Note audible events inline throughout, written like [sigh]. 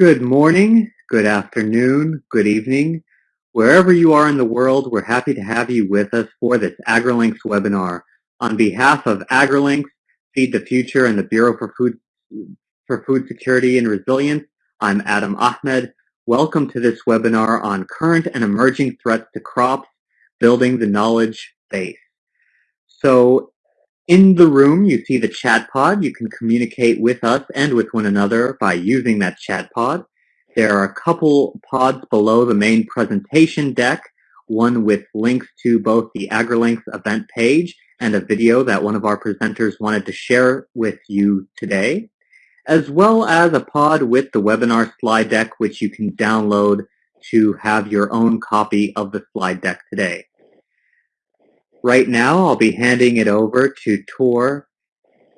Good morning, good afternoon, good evening. Wherever you are in the world, we're happy to have you with us for this AgriLinks webinar. On behalf of AgriLinks, Feed the Future, and the Bureau for Food, for Food Security and Resilience, I'm Adam Ahmed. Welcome to this webinar on current and emerging threats to crops, building the knowledge base. So in the room, you see the chat pod. You can communicate with us and with one another by using that chat pod. There are a couple pods below the main presentation deck, one with links to both the AgriLinks event page and a video that one of our presenters wanted to share with you today, as well as a pod with the webinar slide deck, which you can download to have your own copy of the slide deck today. Right now, I'll be handing it over to Tor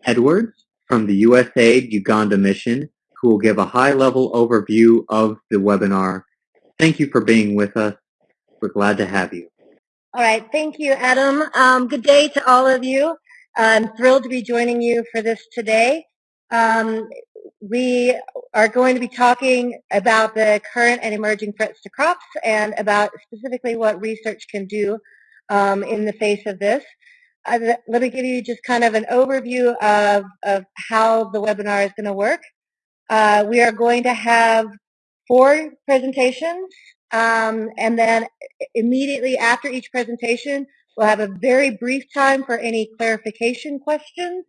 Edwards from the USAID Uganda Mission, who will give a high-level overview of the webinar. Thank you for being with us. We're glad to have you. All right. Thank you, Adam. Um, good day to all of you. I'm thrilled to be joining you for this today. Um, we are going to be talking about the current and emerging threats to crops and about specifically what research can do um, in the face of this. Uh, let me give you just kind of an overview of, of how the webinar is going to work. Uh, we are going to have four presentations, um, and then immediately after each presentation, we'll have a very brief time for any clarification questions,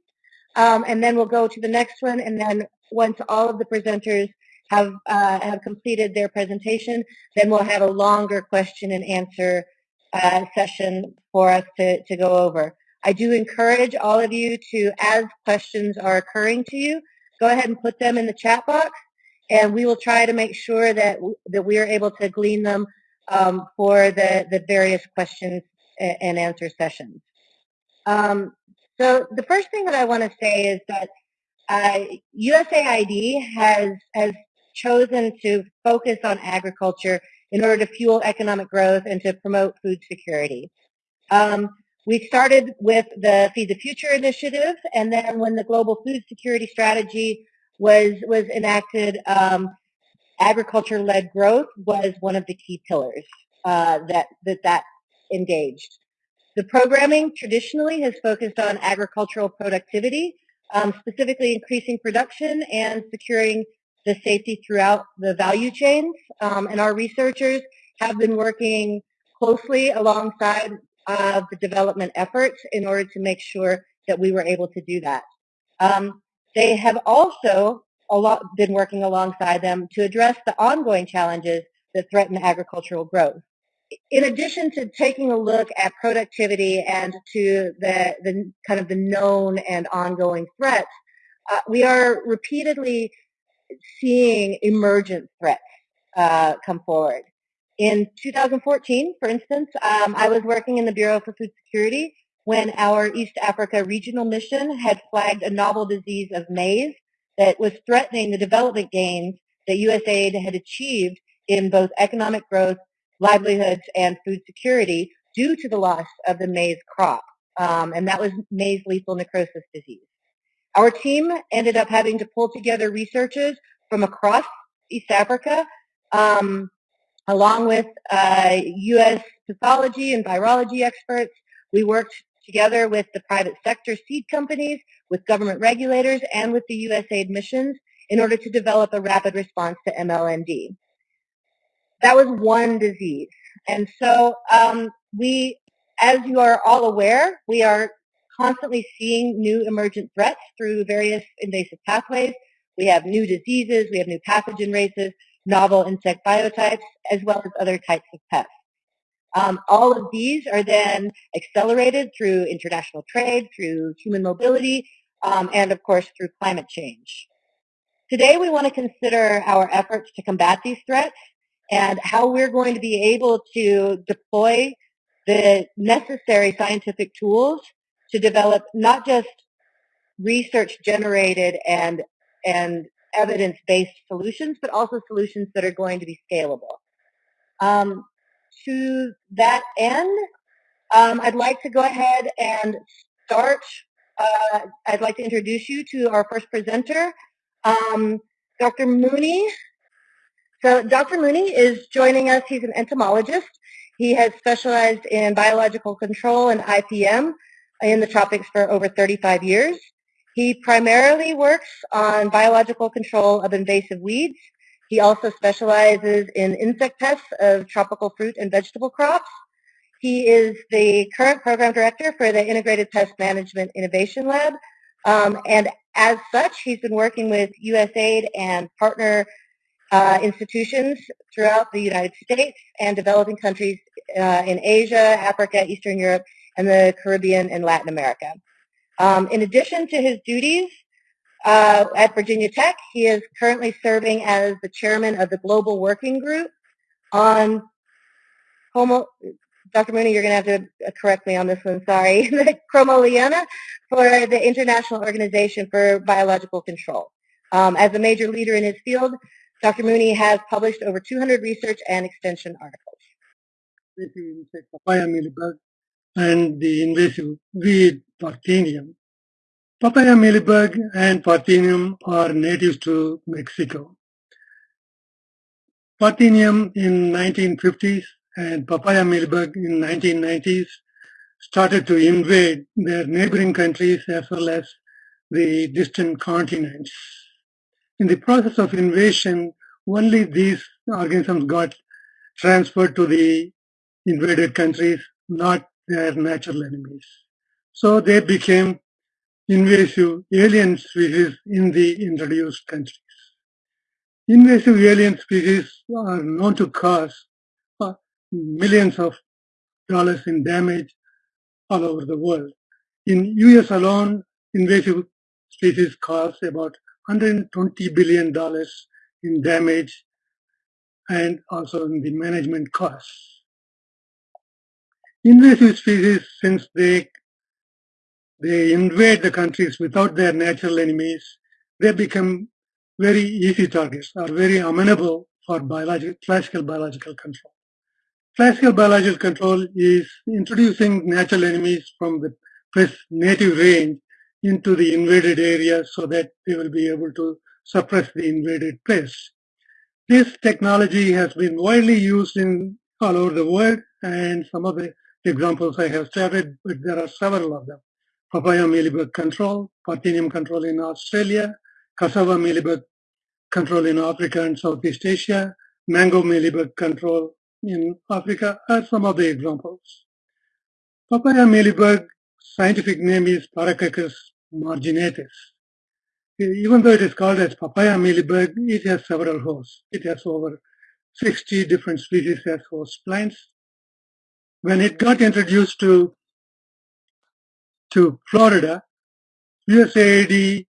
um, and then we'll go to the next one, and then once all of the presenters have, uh, have completed their presentation, then we'll have a longer question and answer uh, session for us to, to go over. I do encourage all of you to, as questions are occurring to you, go ahead and put them in the chat box, and we will try to make sure that, that we are able to glean them um, for the, the various questions and answer sessions. Um, so the first thing that I want to say is that uh, USAID has, has chosen to focus on agriculture in order to fuel economic growth and to promote food security. Um, we started with the Feed the Future initiative, and then when the Global Food Security Strategy was, was enacted, um, agriculture-led growth was one of the key pillars uh, that, that that engaged. The programming traditionally has focused on agricultural productivity, um, specifically increasing production and securing the safety throughout the value chains. Um, and our researchers have been working closely alongside uh, the development efforts in order to make sure that we were able to do that. Um, they have also lot been working alongside them to address the ongoing challenges that threaten agricultural growth. In addition to taking a look at productivity and to the, the kind of the known and ongoing threats, uh, we are repeatedly seeing emergent threats uh, come forward. In 2014, for instance, um, I was working in the Bureau for Food Security when our East Africa regional mission had flagged a novel disease of maize that was threatening the development gains that USAID had achieved in both economic growth, livelihoods, and food security due to the loss of the maize crop. Um, and that was maize lethal necrosis disease. Our team ended up having to pull together researchers from across East Africa, um, along with uh, U.S. pathology and virology experts. We worked together with the private sector seed companies, with government regulators, and with the USAID missions in order to develop a rapid response to MLND. That was one disease. And so um, we, as you are all aware, we are constantly seeing new emergent threats through various invasive pathways. We have new diseases, we have new pathogen races, novel insect biotypes, as well as other types of pests. Um, all of these are then accelerated through international trade, through human mobility, um, and of course through climate change. Today we want to consider our efforts to combat these threats and how we're going to be able to deploy the necessary scientific tools to develop not just research generated and and evidence-based solutions, but also solutions that are going to be scalable. Um, to that end, um, I'd like to go ahead and start. Uh, I'd like to introduce you to our first presenter, um, Dr. Mooney. So Dr. Mooney is joining us. He's an entomologist. He has specialized in biological control and IPM in the tropics for over 35 years. He primarily works on biological control of invasive weeds. He also specializes in insect pests of tropical fruit and vegetable crops. He is the current program director for the Integrated Pest Management Innovation Lab. Um, and as such, he's been working with USAID and partner uh, institutions throughout the United States and developing countries uh, in Asia, Africa, Eastern Europe, and the Caribbean and Latin America. Um, in addition to his duties uh, at Virginia Tech, he is currently serving as the chairman of the Global Working Group on Homo, Dr. Mooney, you're going to have to correct me on this one, sorry, [laughs] the Chromolaena for the International Organization for Biological Control. Um, as a major leader in his field, Dr. Mooney has published over 200 research and extension articles. And the invasive weed Parthenium. Papaya mealybug and Parthenium are native to Mexico. Parthenium in 1950s and papaya mealybug in 1990s started to invade their neighboring countries as well as the distant continents. In the process of invasion, only these organisms got transferred to the invaded countries, not their natural enemies. So they became invasive alien species in the introduced countries. Invasive alien species are known to cause uh, millions of dollars in damage all over the world. In US alone, invasive species cause about 120 billion dollars in damage and also in the management costs. Invasive species, since they they invade the countries without their natural enemies, they become very easy targets, are very amenable for classical biological control. Classical biological control is introducing natural enemies from the native range into the invaded area so that they will be able to suppress the invaded pests. This technology has been widely used in all over the world and some of the examples I have started, but there are several of them. Papaya mealybug control, Parthenium control in Australia, cassava mealybug control in Africa and Southeast Asia, mango mealybug control in Africa are some of the examples. Papaya mealybug scientific name is Paracoccus marginatus. Even though it is called as papaya mealybug, it has several hosts. It has over 60 different species as host plants. When it got introduced to, to Florida, USAID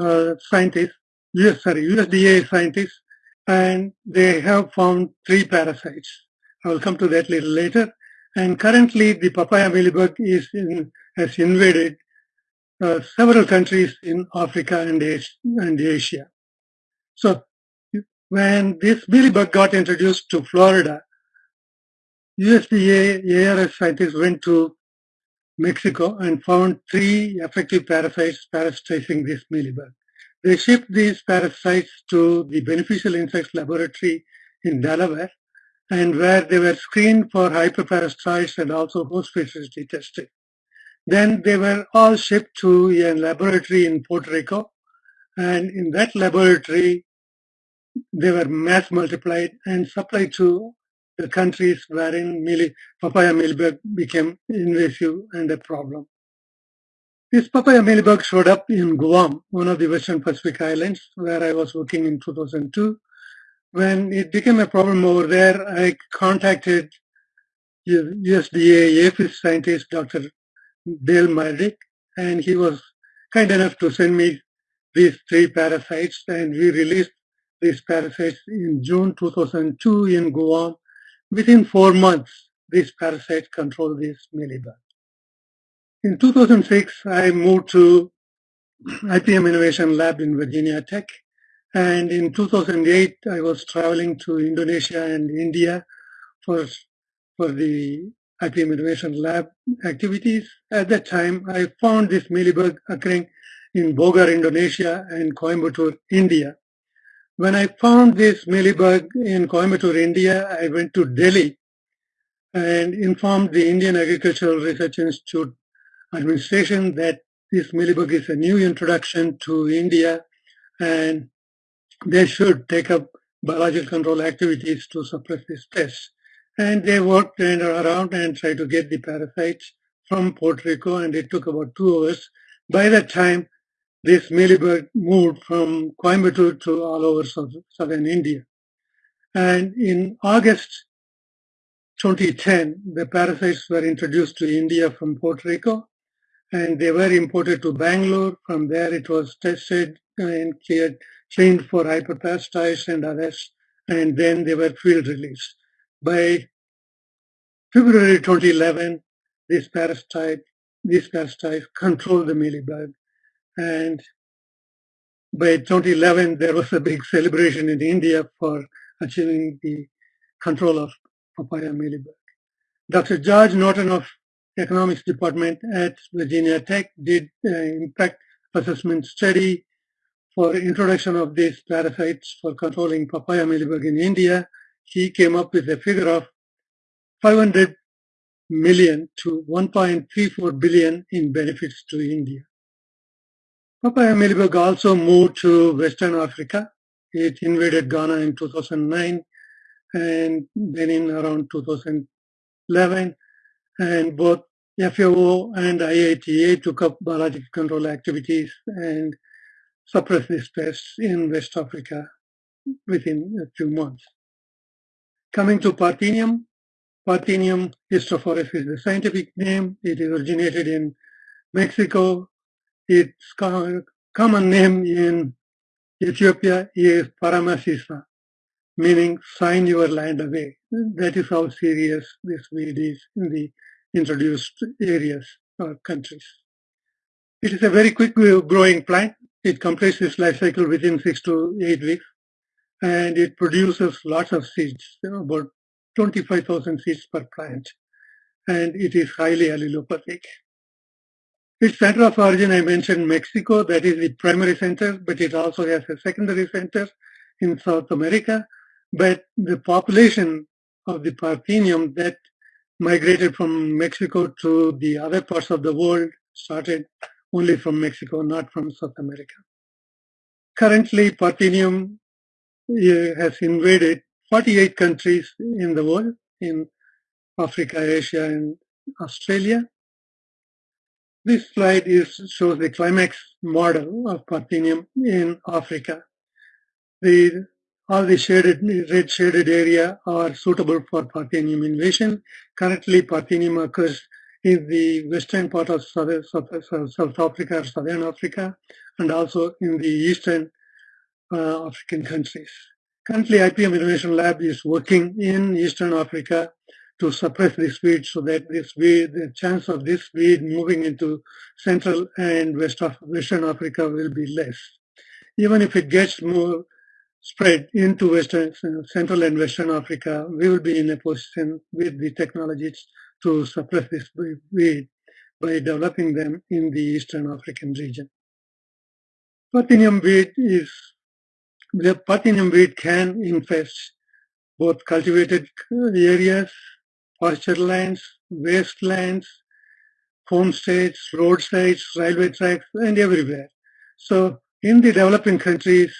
uh, scientists, US, sorry, USDA scientists, and they have found three parasites. I will come to that a little later. And currently, the papaya mealybug is in, has invaded uh, several countries in Africa and, and Asia. So when this mealybug got introduced to Florida, USDA ARS scientists went to Mexico and found three effective parasites parasitizing this mealybug. They shipped these parasites to the beneficial insects laboratory in Delaware and where they were screened for hyperparasites and also host specificity tested. Then they were all shipped to a laboratory in Puerto Rico. And in that laboratory, they were mass multiplied and supplied to countries wherein mealy, papaya mealybug became invasive and a problem. This papaya mealybug showed up in Guam, one of the Western Pacific Islands, where I was working in 2002. When it became a problem over there, I contacted USDA APHIS scientist, Dr. Dale Meyerdirk, and he was kind enough to send me these three parasites, and we released these parasites in June 2002 in Guam. Within four months, these parasites controlled this mealybug. In 2006, I moved to [clears throat] IPM Innovation Lab in Virginia Tech. And in 2008, I was traveling to Indonesia and India for, for the IPM Innovation Lab activities. At that time, I found this mealybug occurring in Bogor, Indonesia and Coimbatore, India. When I found this mealybug in Coimbatore, India, I went to Delhi and informed the Indian Agricultural Research Institute administration that this mealybug is a new introduction to India and they should take up biological control activities to suppress this pest. And they worked around and tried to get the parasites from Puerto Rico and it took about two hours. By that time, this mealybug moved from Coimbatore to all over southern India. And in August 2010, the parasites were introduced to India from Puerto Rico and they were imported to Bangalore. From there, it was tested and cleared, cleaned for hyperparasitoids and others, and then they were field released. By February 2011, this parasite, these parasites controlled the mealybug, and by 2011, there was a big celebration in India for achieving the control of papaya mealybug. Dr. George Norton of Economics Department at Virginia Tech did an impact assessment study for introduction of these parasites for controlling papaya mealybug in India. He came up with a figure of 500 million to 1.34 billion in benefits to India. Papaya mealybug also moved to Western Africa. It invaded Ghana in 2009 and then in around 2011 and both FAO and IITA took up biological control activities and suppressed this pest in West Africa within a few months. Coming to Parthenium, Parthenium hysterophorus is the scientific name. It originated in Mexico. Its common name in Ethiopia is Paramasisa, meaning sign your land away. That is how serious this weed is in the introduced areas or countries. It is a very quick growing plant. It completes its life cycle within six to eight weeks and it produces lots of seeds, about 25,000 seeds per plant and it is highly allelopathic. Its center of origin, I mentioned Mexico, that is the primary center, but it also has a secondary center in South America. But the population of the Parthenium that migrated from Mexico to the other parts of the world started only from Mexico, not from South America. Currently, Parthenium has invaded 48 countries in the world, in Africa, Asia, and Australia. This slide is, shows the CLIMEX model of Parthenium in Africa. The all the shaded, red shaded area are suitable for Parthenium invasion. Currently, Parthenium occurs in the western part of South, South Africa or Southern Africa, and also in the eastern uh, African countries. Currently, IPM Innovation Lab is working in Eastern Africa to suppress this weed so that this weed, the chance of this weed moving into Central and West of Western Africa will be less. Even if it gets more spread into Western, Central and Western Africa, we will be in a position with the technologies to suppress this weed by developing them in the Eastern African region. Parthenium weed is, the Parthenium weed can infest both cultivated areas, pasture lands, wastelands, homesteads, roadsides, railway tracks, and everywhere. So in the developing countries,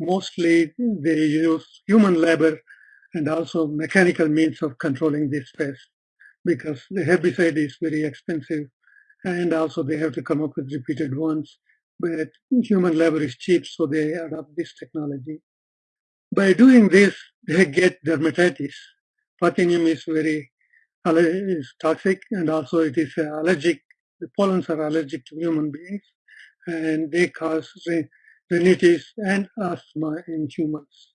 mostly they use human labor and also mechanical means of controlling this pest because the herbicide is very expensive and also they have to come up with repeated ones. But human labor is cheap, so they adopt this technology. By doing this, they get dermatitis. Parthenium is very is toxic and also it is allergic. The pollens are allergic to human beings and they cause rhinitis and asthma in humans.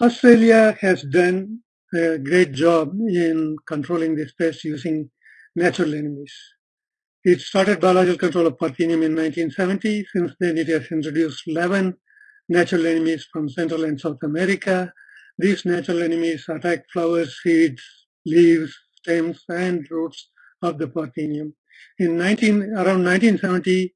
Australia has done a great job in controlling this pest using natural enemies. It started biological control of Parthenium in 1970. Since then, it has introduced 11 natural enemies from Central and South America. These natural enemies attack flowers, seeds, leaves, stems, and roots of the Parthenium. In 19, around 1970,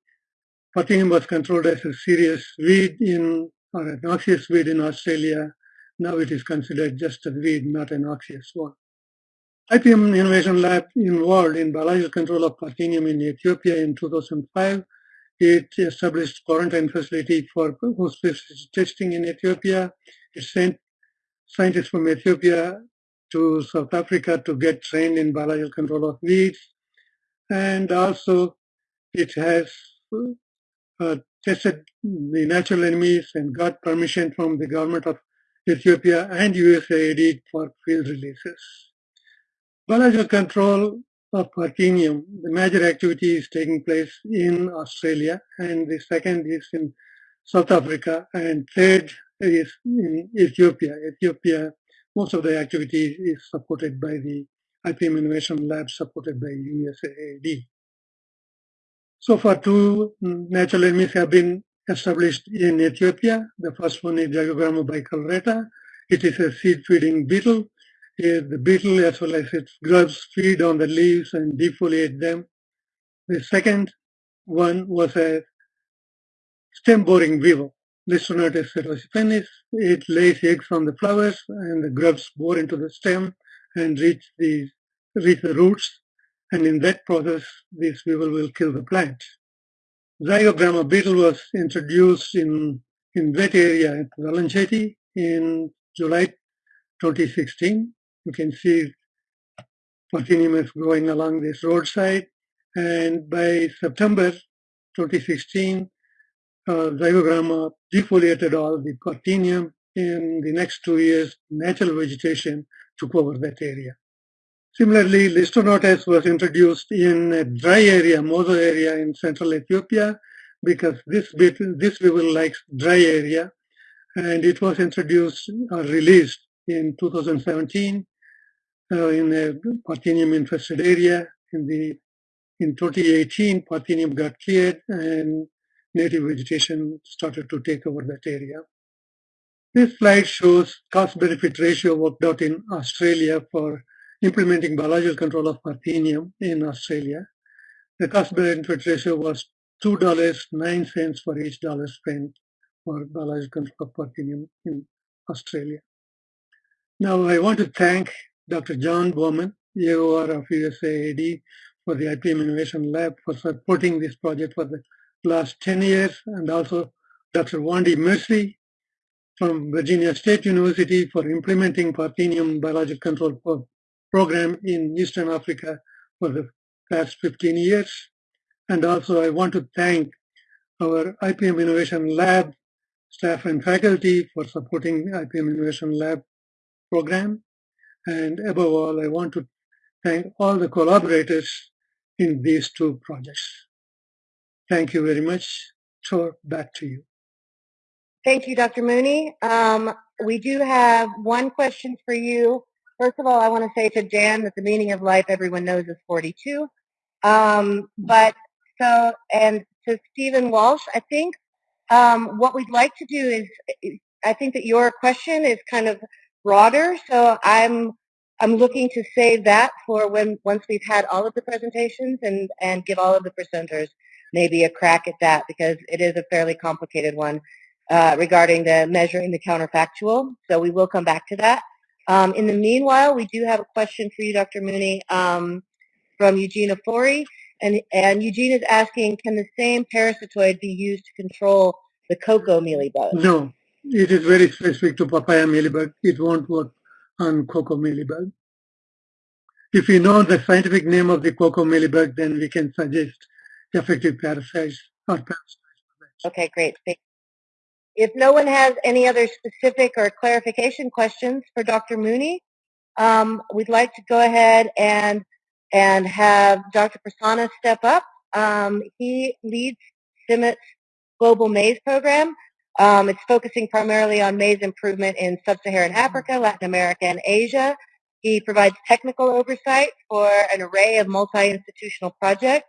Parthenium was controlled as a serious weed in or a noxious weed in Australia. Now it is considered just a weed, not a noxious one. IPM Innovation Lab involved in biological control of Parthenium in Ethiopia in 2005. It established quarantine facility for host testing in Ethiopia. It sent scientists from Ethiopia to South Africa to get trained in biological control of weeds. And also it has uh, tested the natural enemies and got permission from the government of Ethiopia and USAID for field releases. Biological control of Parthenium, the major activity is taking place in Australia and the second is in South Africa and third is in Ethiopia. Ethiopia, most of the activity is supported by the IPM Innovation Lab supported by USAID. So far, two natural enemies have been established in Ethiopia. The first one is Zygogramma bicolorata. It is a seed-feeding beetle. Here, the beetle as well as its grubs feed on the leaves and defoliate them. The second one was a stem-boring weevil, Listronotus setosipennis. It lays eggs on the flowers and the grubs bore into the stem and reach the, reach the roots and in that process, this weevil will kill the plant. Zygogramma beetle was introduced in, in wet area at Welenchiti in July 2016. You can see is growing along this roadside. And by September 2016, uh, Zygogramma defoliated all the Parthenium. In the next two years, natural vegetation took over that area. Similarly, Listronotus was introduced in a dry area, Mozo area in central Ethiopia, because this bit, this weevil likes dry area, and it was introduced or released in 2017 uh, in a Parthenium infested area. In the in 2018, Parthenium got cleared and native vegetation started to take over that area. This slide shows cost-benefit ratio worked out in Australia for implementing biological control of Parthenium in Australia. The cost benefit ratio was $2.09 for each dollar spent for biological control of Parthenium in Australia. Now I want to thank Dr. John Bowman, AOR of USAID, for the IPM Innovation Lab for supporting this project for the last 10 years, and also Dr. Wondi Mersie from Virginia State University for implementing Parthenium biological control program in Eastern Africa for the past 15 years. And also I want to thank our IPM Innovation Lab staff and faculty for supporting IPM Innovation Lab program. And above all, I want to thank all the collaborators in these two projects. Thank you very much. Tor, back to you. Thank you, Dr. Mooney. Um, we do have one question for you First of all, I want to say to Dan that the meaning of life everyone knows is 42. Um, but so, and to Stephen Walsh, I think um, what we'd like to do is, I think that your question is kind of broader. So I'm I'm looking to save that for when once we've had all of the presentations and and give all of the presenters maybe a crack at that because it is a fairly complicated one uh, regarding the measuring the counterfactual. So we will come back to that. Um, in the meanwhile, we do have a question for you, Dr. Mooney, um, from Eugene Afori. And, and Eugene is asking, can the same parasitoid be used to control the cocoa mealybug? No, it is very specific to papaya mealybug. It won't work on cocoa mealybug. If we know the scientific name of the cocoa mealybug, then we can suggest effective parasites parasites. Okay, great. If no one has any other specific or clarification questions for Dr. Mooney, um, we'd like to go ahead and and have Dr. Prasanna step up. Um, he leads CIMMYT's global maize program. Um, it's focusing primarily on maize improvement in sub-Saharan Africa, Latin America, and Asia. He provides technical oversight for an array of multi-institutional projects,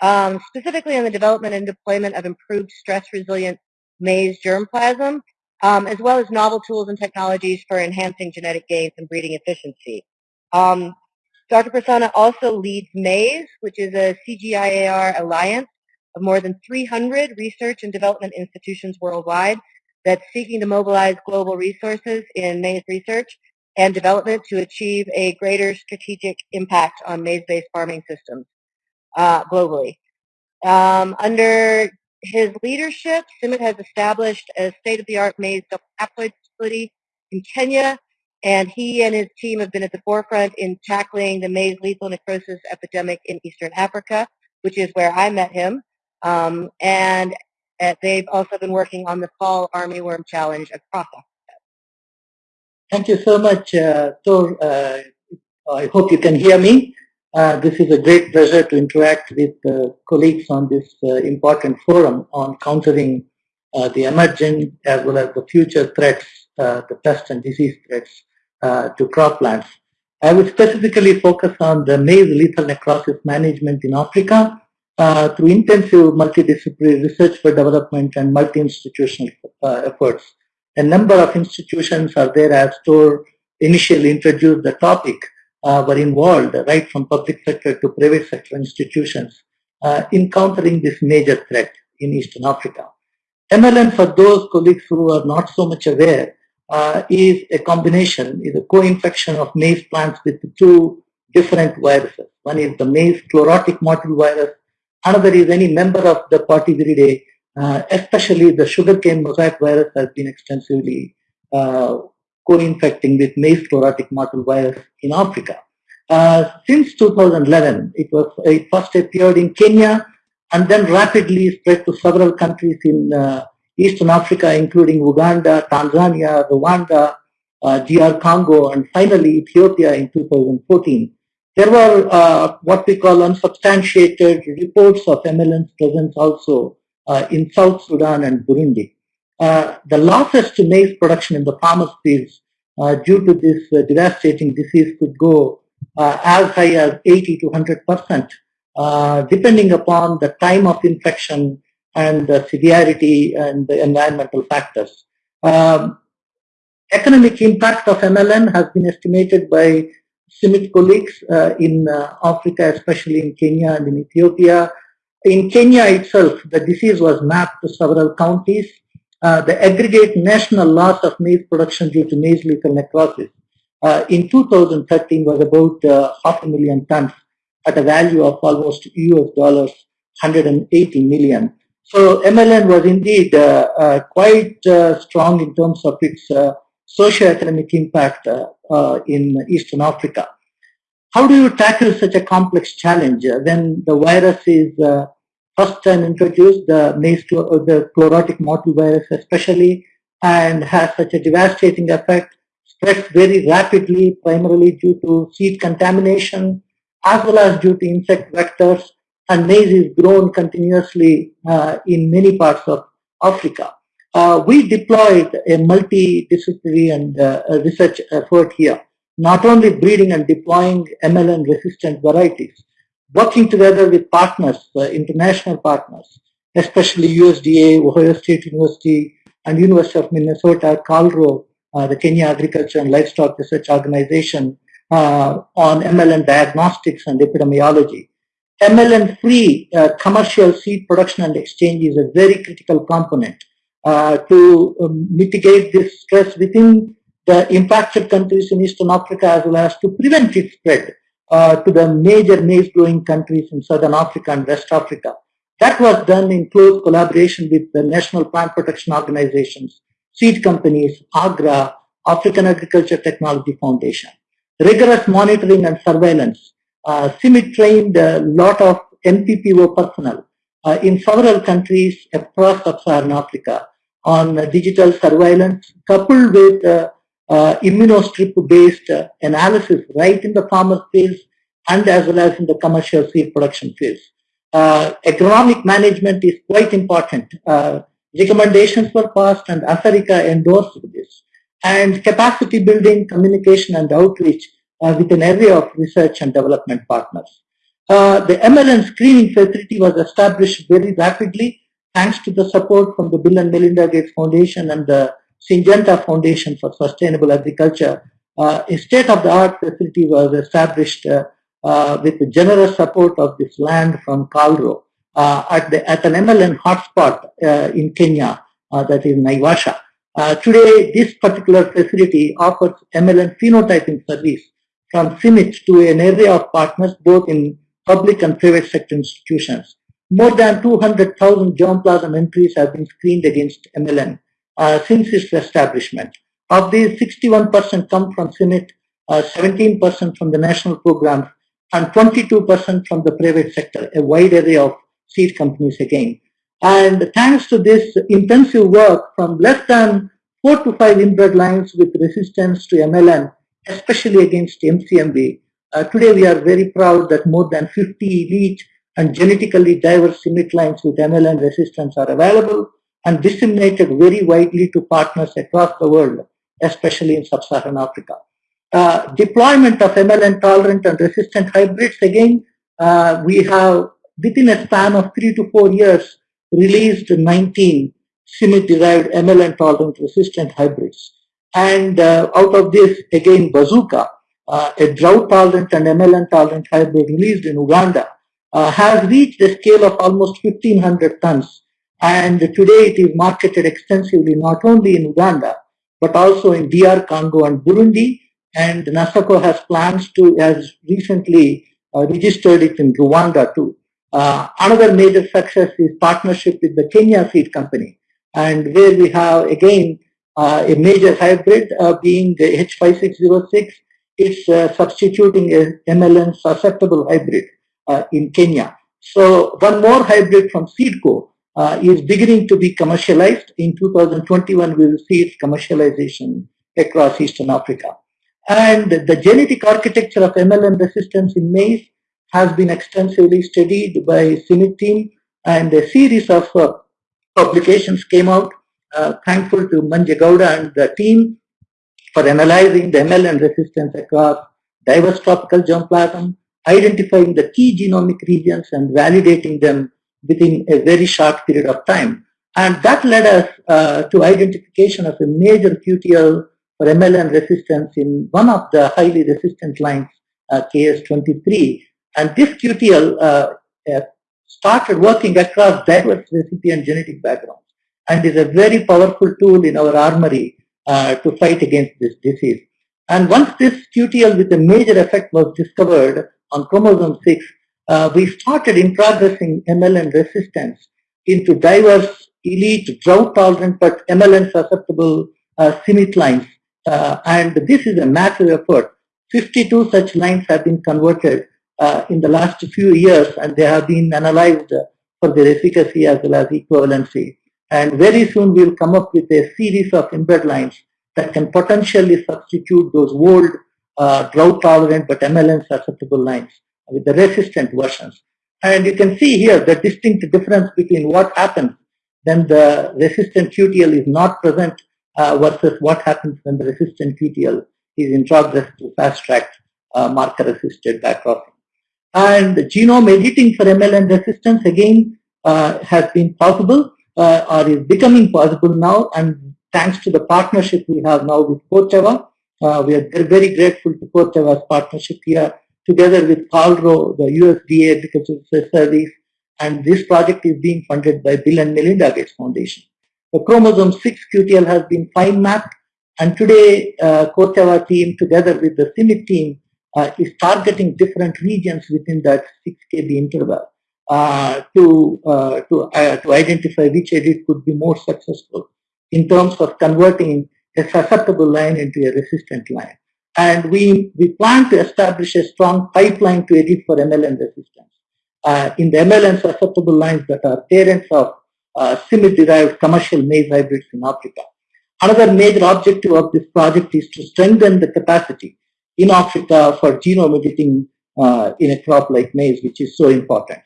um, specifically on the development and deployment of improved stress-resilient maize germplasm, um, as well as novel tools and technologies for enhancing genetic gains and breeding efficiency. Um, Dr. Prasanna also leads MAIZE, which is a CGIAR alliance of more than 300 research and development institutions worldwide that's seeking to mobilize global resources in maize research and development to achieve a greater strategic impact on maize-based farming systems uh, globally. Um, under his leadership, CIMMYT has established a state-of-the-art maize haploid facility in Kenya, and he and his team have been at the forefront in tackling the maize lethal necrosis epidemic in eastern Africa, which is where I met him. Um, and uh, they've also been working on the fall armyworm challenge across Africa. Thank you so much, uh, Tor. Uh, I hope you can hear me. Uh, this is a great pleasure to interact with uh, colleagues on this uh, important forum on countering uh, the emerging as well as the future threats, uh, the pest and disease threats uh, to croplands. I will specifically focus on the maize lethal necrosis management in Africa through intensive multidisciplinary research for development and multi-institutional efforts. A number of institutions are there as Tor initially introduced the topic uh, were involved, right from public sector to private sector institutions, uh, in countering this major threat in Eastern Africa. MLN, for those colleagues who are not so much aware, uh, is a combination, is a co-infection of maize plants with two different viruses. One is the maize chlorotic mottle virus, another is any member of the Potyviridae, uh, especially the sugarcane mosaic virus has been extensively uh, co-infecting with maize chlorotic mottle virus in Africa. Uh, since 2011, it was it first appeared in Kenya and then rapidly spread to several countries in uh, Eastern Africa, including Uganda, Tanzania, Rwanda, uh, DR Congo, and finally Ethiopia in 2014. There were uh, what we call unsubstantiated reports of MLN's presence also uh, in South Sudan and Burundi. Uh, the losses to maize production in the farmers' fields uh, due to this uh, devastating disease could go uh, as high as 80 to 100 percent, uh, depending upon the time of infection and the severity and the environmental factors. Um, economic impact of MLN has been estimated by CIMMYT colleagues in Africa, especially in Kenya and in Ethiopia, in Kenya itself, the disease was mapped to several counties. Uh, the aggregate national loss of maize production due to maize lethal necrosis uh, in 2013 was about uh, half a million tons at a value of almost US dollars 180 million. So MLN was indeed uh, uh, quite strong in terms of its socio-economic impact in Eastern Africa. How do you tackle such a complex challenge when the virus is first time introduced the maize to uh, the chlorotic mottle virus especially and has such a devastating effect spreads very rapidly primarily due to seed contamination as well as due to insect vectors and maize is grown continuously uh, in many parts of Africa. Uh, we deployed a multidisciplinary and uh, research effort here, not only breeding and deploying MLN resistant varieties, working together with partners, uh, international partners, especially USDA, Ohio State University, and University of Minnesota, KALRO, uh, the Kenya Agriculture and Livestock Research Organization, uh, on MLN diagnostics and epidemiology. MLN-free uh, commercial seed production and exchange is a very critical component uh, to um, mitigate this stress within the impacted countries in Eastern Africa as well as to prevent its spread uh, to the major maize growing countries in Southern Africa and West Africa. That was done in close collaboration with the National Plant Protection Organizations, seed companies, AGRA, African Agriculture Technology Foundation. Rigorous monitoring and surveillance. Uh, CIMMYT trained a lot of NPPO personnel uh, in several countries across sub-Saharan Africa on uh, digital surveillance coupled with uh, immunostrip-based uh, analysis right in the farmer fields and as well as in the commercial seed production fields. Uh, agronomic management is quite important. Uh, recommendations were passed and Africa endorsed this. And capacity building, communication and outreach uh, with an area of research and development partners. Uh, the MLN screening facility was established very rapidly thanks to the support from the Bill and Melinda Gates Foundation and the Syngenta Foundation for Sustainable Agriculture, uh, a state-of-the-art facility was established uh, uh, with the generous support of this land from KALRO uh, at, the, at an MLN hotspot in Kenya, that is Naivasha. Today, this particular facility offers MLN phenotyping service from CIMMYT to an array of partners both in public and private sector institutions. More than 200,000 germplasm entries have been screened against MLN since its establishment. Of these, 61% come from CIMMYT, 17% uh, from the national programs, and 22% from the private sector, a wide array of seed companies again. And thanks to this intensive work from less than four to five inbred lines with resistance to MLN, especially against MCMV, uh, today we are very proud that more than 50 elite and genetically diverse CIMMYT lines with MLN resistance are available and disseminated very widely to partners across the world, especially in sub-Saharan Africa. Uh, deployment of MLN tolerant and resistant hybrids, again, uh, we have within a span of three to four years released 19 CIMMYT derived MLN tolerant resistant hybrids. And uh, out of this, again, Bazooka, uh, a drought tolerant and MLN tolerant hybrid released in Uganda, uh, has reached a scale of almost 1500 tons. And today it is marketed extensively not only in Uganda, but also in DR Congo and Burundi. And NASECO has plans to, has recently uh, registered it in Rwanda too. Uh, another major success is partnership with the Kenya Seed Company, and where we have again uh, a major hybrid uh, being the H5606. It's uh, substituting a MLN susceptible hybrid uh, in Kenya. So one more hybrid from Seedco uh, is beginning to be commercialized. In 2021, we will see its commercialization across Eastern Africa. And the genetic architecture of MLN resistance in maize has been extensively studied by CIMMYT team and a series of uh, publications came out. Uh, thankful to Manje Gowda and the team for analyzing the MLN resistance across diverse tropical germplasm, identifying the key genomic regions and validating them within a very short period of time. And that led us uh, to identification of a major QTL for MLN resistance in one of the highly resistant lines, uh, KS23. And this QTL uh, uh, started working across diverse recipient genetic backgrounds and is a very powerful tool in our armory uh, to fight against this disease. And once this QTL with a major effect was discovered on chromosome 6, uh, we started introgressing MLN resistance into diverse, elite, drought-tolerant but MLN susceptible uh, lines. Uh, and this is a massive effort. 52 such lines have been converted uh, in the last few years and they have been analyzed for their efficacy as well as equivalency. And very soon we'll come up with a series of inbred lines that can potentially substitute those old uh, drought tolerant but MLN susceptible lines with the resistant versions. And you can see here the distinct difference between what happens when the resistant QTL is not present uh, versus what happens when the resistant QTL is introgressed to fast-track uh, marker-assisted backcrossing. And genome editing for MLN resistance again uh, has been possible uh, or is becoming possible now and thanks to the partnership we have now with Corteva, uh, we are very grateful to Corteva's partnership here together with KALRO, the USDA because it's a service and this project is being funded by Bill and Melinda Gates Foundation. The chromosome 6 QTL has been fine mapped and today uh, team together with the CIMMYT team uh, is targeting different regions within that 6 kb interval uh, to, uh, to, uh, to identify which edit could be more successful in terms of converting a susceptible line into a resistant line. And we, we plan to establish a strong pipeline to edit for MLN resistance. Uh, in the MLN susceptible lines that are parents of uh, derived commercial maize hybrids in Africa. Another major objective of this project is to strengthen the capacity in Africa for genome editing uh, in a crop like maize, which is so important.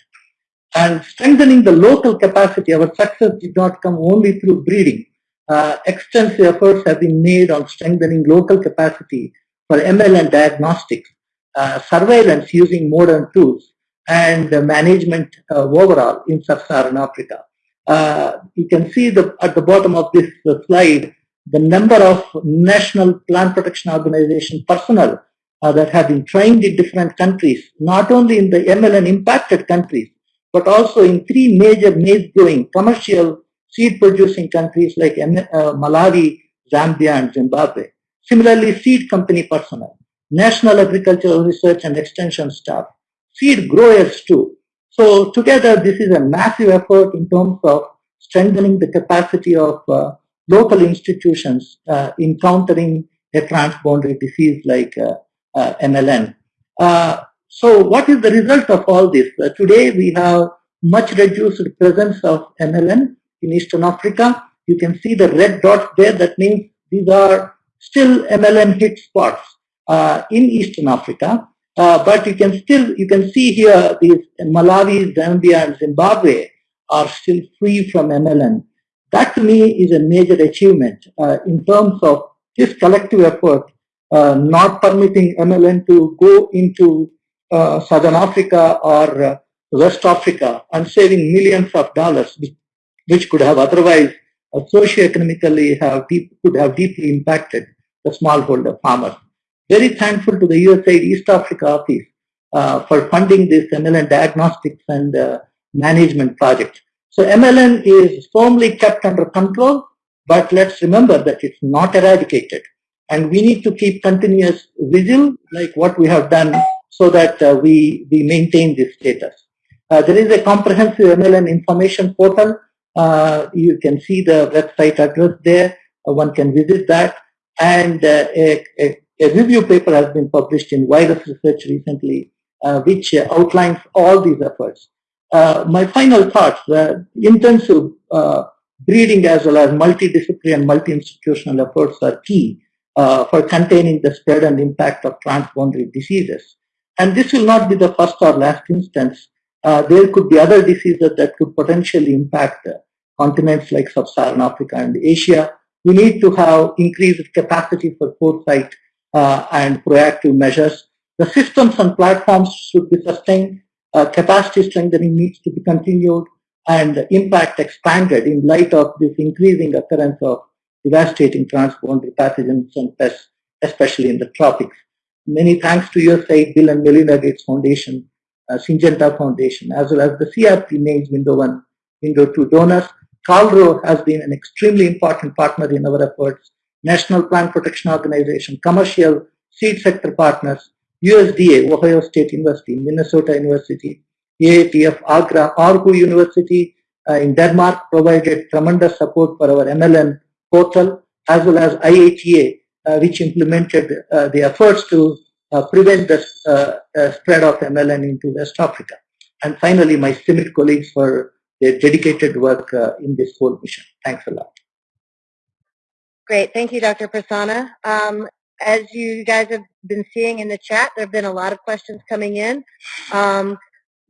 And strengthening the local capacity, our success did not come only through breeding. Uh, extensive efforts have been made on strengthening local capacity for MLN diagnostics, uh, surveillance using modern tools, and management uh, overall in sub-Saharan Africa. Uh, you can see the, at the bottom of this uh, slide the number of National Plant Protection Organization personnel that have been trained in different countries, not only in the MLN impacted countries, but also in three major maize growing commercial seed producing countries like Malawi, Zambia, and Zimbabwe. Similarly, seed company personnel, national agricultural research and extension staff, seed growers too. So together, this is a massive effort in terms of strengthening the capacity of uh, local institutions uh, in countering a transboundary disease like uh, uh MLN. Uh, so what is the result of all this? Uh, today we have much reduced presence of MLN in Eastern Africa. You can see the red dots there. That means these are still MLN hit spots uh, in Eastern Africa. Uh, but you can still, you can see here these Malawi, Zambia, and Zimbabwe are still free from MLN. That to me is a major achievement uh, in terms of this collective effort, uh, not permitting MLN to go into uh, Southern Africa or uh, West Africa and saving millions of dollars, which could have otherwise uh, socioeconomically have deep, could have deeply impacted the smallholder farmers. Very thankful to the USAID East Africa office uh, for funding this MLN diagnostics and uh, management project. So MLN is firmly kept under control, but let's remember that it's not eradicated. And we need to keep continuous vigil like what we have done so that uh, we, we maintain this status. Uh, there is a comprehensive MLN information portal. Uh, you can see the website address there. Uh, one can visit that. And uh, a, a, a, review paper has been published in Virus Research recently, uh, which outlines all these efforts. my final thoughts, intensive breeding as well as multidisciplinary and multi-institutional efforts are key for containing the spread and impact of transboundary diseases. And this will not be the first or last instance. Uh, there could be other diseases that could potentially impact uh, continents like sub-Saharan Africa and Asia. We need to have increased capacity for foresight uh, and proactive measures. The systems and platforms should be sustained. Uh, capacity strengthening needs to be continued and impact expanded in light of this increasing occurrence of devastating transboundary pathogens and pests, especially in the tropics. Many thanks to USAID, Bill and Melinda Gates Foundation, uh, Syngenta Foundation, as well as the CRP names Window 1, Window 2 donors. KALRO has been an extremely important partner in our efforts. National Plant Protection Organization, commercial seed sector partners, USDA, Ohio State University, Minnesota University, AATF, Agra, Aarhus University uh, in Denmark provided tremendous support for our MLN portal, as well as IITA, uh, which implemented uh, the efforts to prevent the spread of MLN into West Africa. And finally, my CIMMYT colleagues for their dedicated work in this whole mission. Thanks a lot. Great. Thank you, Dr. Prasanna. Um, as you guys have been seeing in the chat, there have been a lot of questions coming in. Um,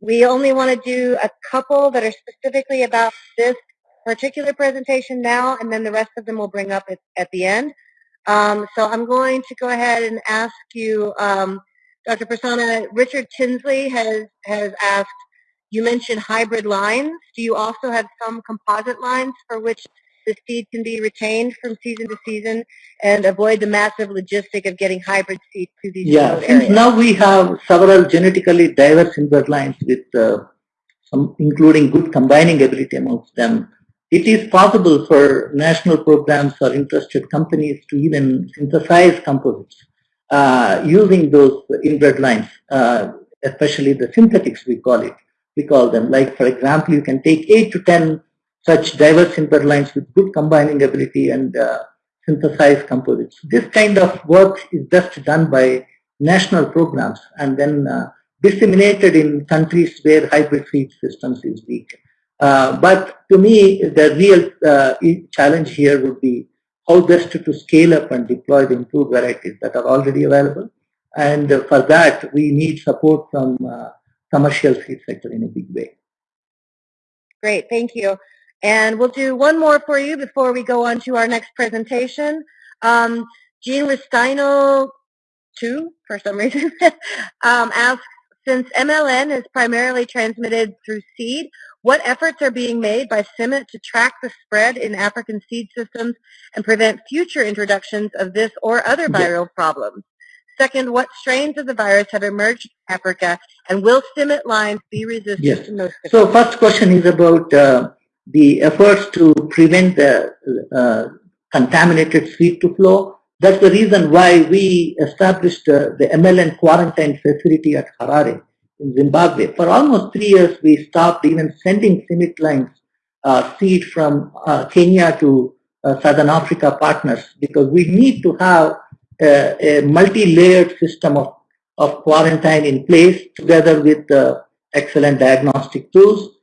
we only want to do a couple that are specifically about this particular presentation now, and then the rest of them we'll bring up at, at the end. Um, so I'm going to go ahead and ask you, um, Dr. Prasanna, Richard Tinsley has, has asked, you mentioned hybrid lines. Do you also have some composite lines for which the seed can be retained from season to season and avoid the massive logistic of getting hybrid seed to these yeah, areas? now we have several genetically diverse inbred lines with uh, some including good combining ability amongst them it is possible for national programs or interested companies to even synthesize composites uh, using those inbred lines, uh, especially the synthetics we call it. We call them like, for example, you can take 8 to 10 such diverse inbred lines with good combining ability and uh, synthesize composites. This kind of work is just done by national programs and then uh, disseminated in countries where hybrid seed systems is weak. Uh, but to me, the real uh, challenge here would be how best to scale up and deploy the improved varieties that are already available. And for that, we need support from uh, commercial seed sector in a big way. Great, thank you. And we'll do one more for you before we go on to our next presentation. Um, Jean Restaino, two, for some reason, [laughs] um, asks, since MLN is primarily transmitted through seed, what efforts are being made by CIMMYT to track the spread in African seed systems and prevent future introductions of this or other viral problems? Second, what strains of the virus have emerged in Africa, and will CIMMYT lines be resistant yes. to most? So first question is about uh, the efforts to prevent the uh, contaminated seed to flow. That's the reason why we established uh, the MLN quarantine facility at Harare in Zimbabwe. For almost three years, we stopped even sending CIMMYT lines uh, seed from uh, Kenya to uh, Southern Africa partners because we need to have a, a multi-layered system of, of quarantine in place together with excellent diagnostic tools.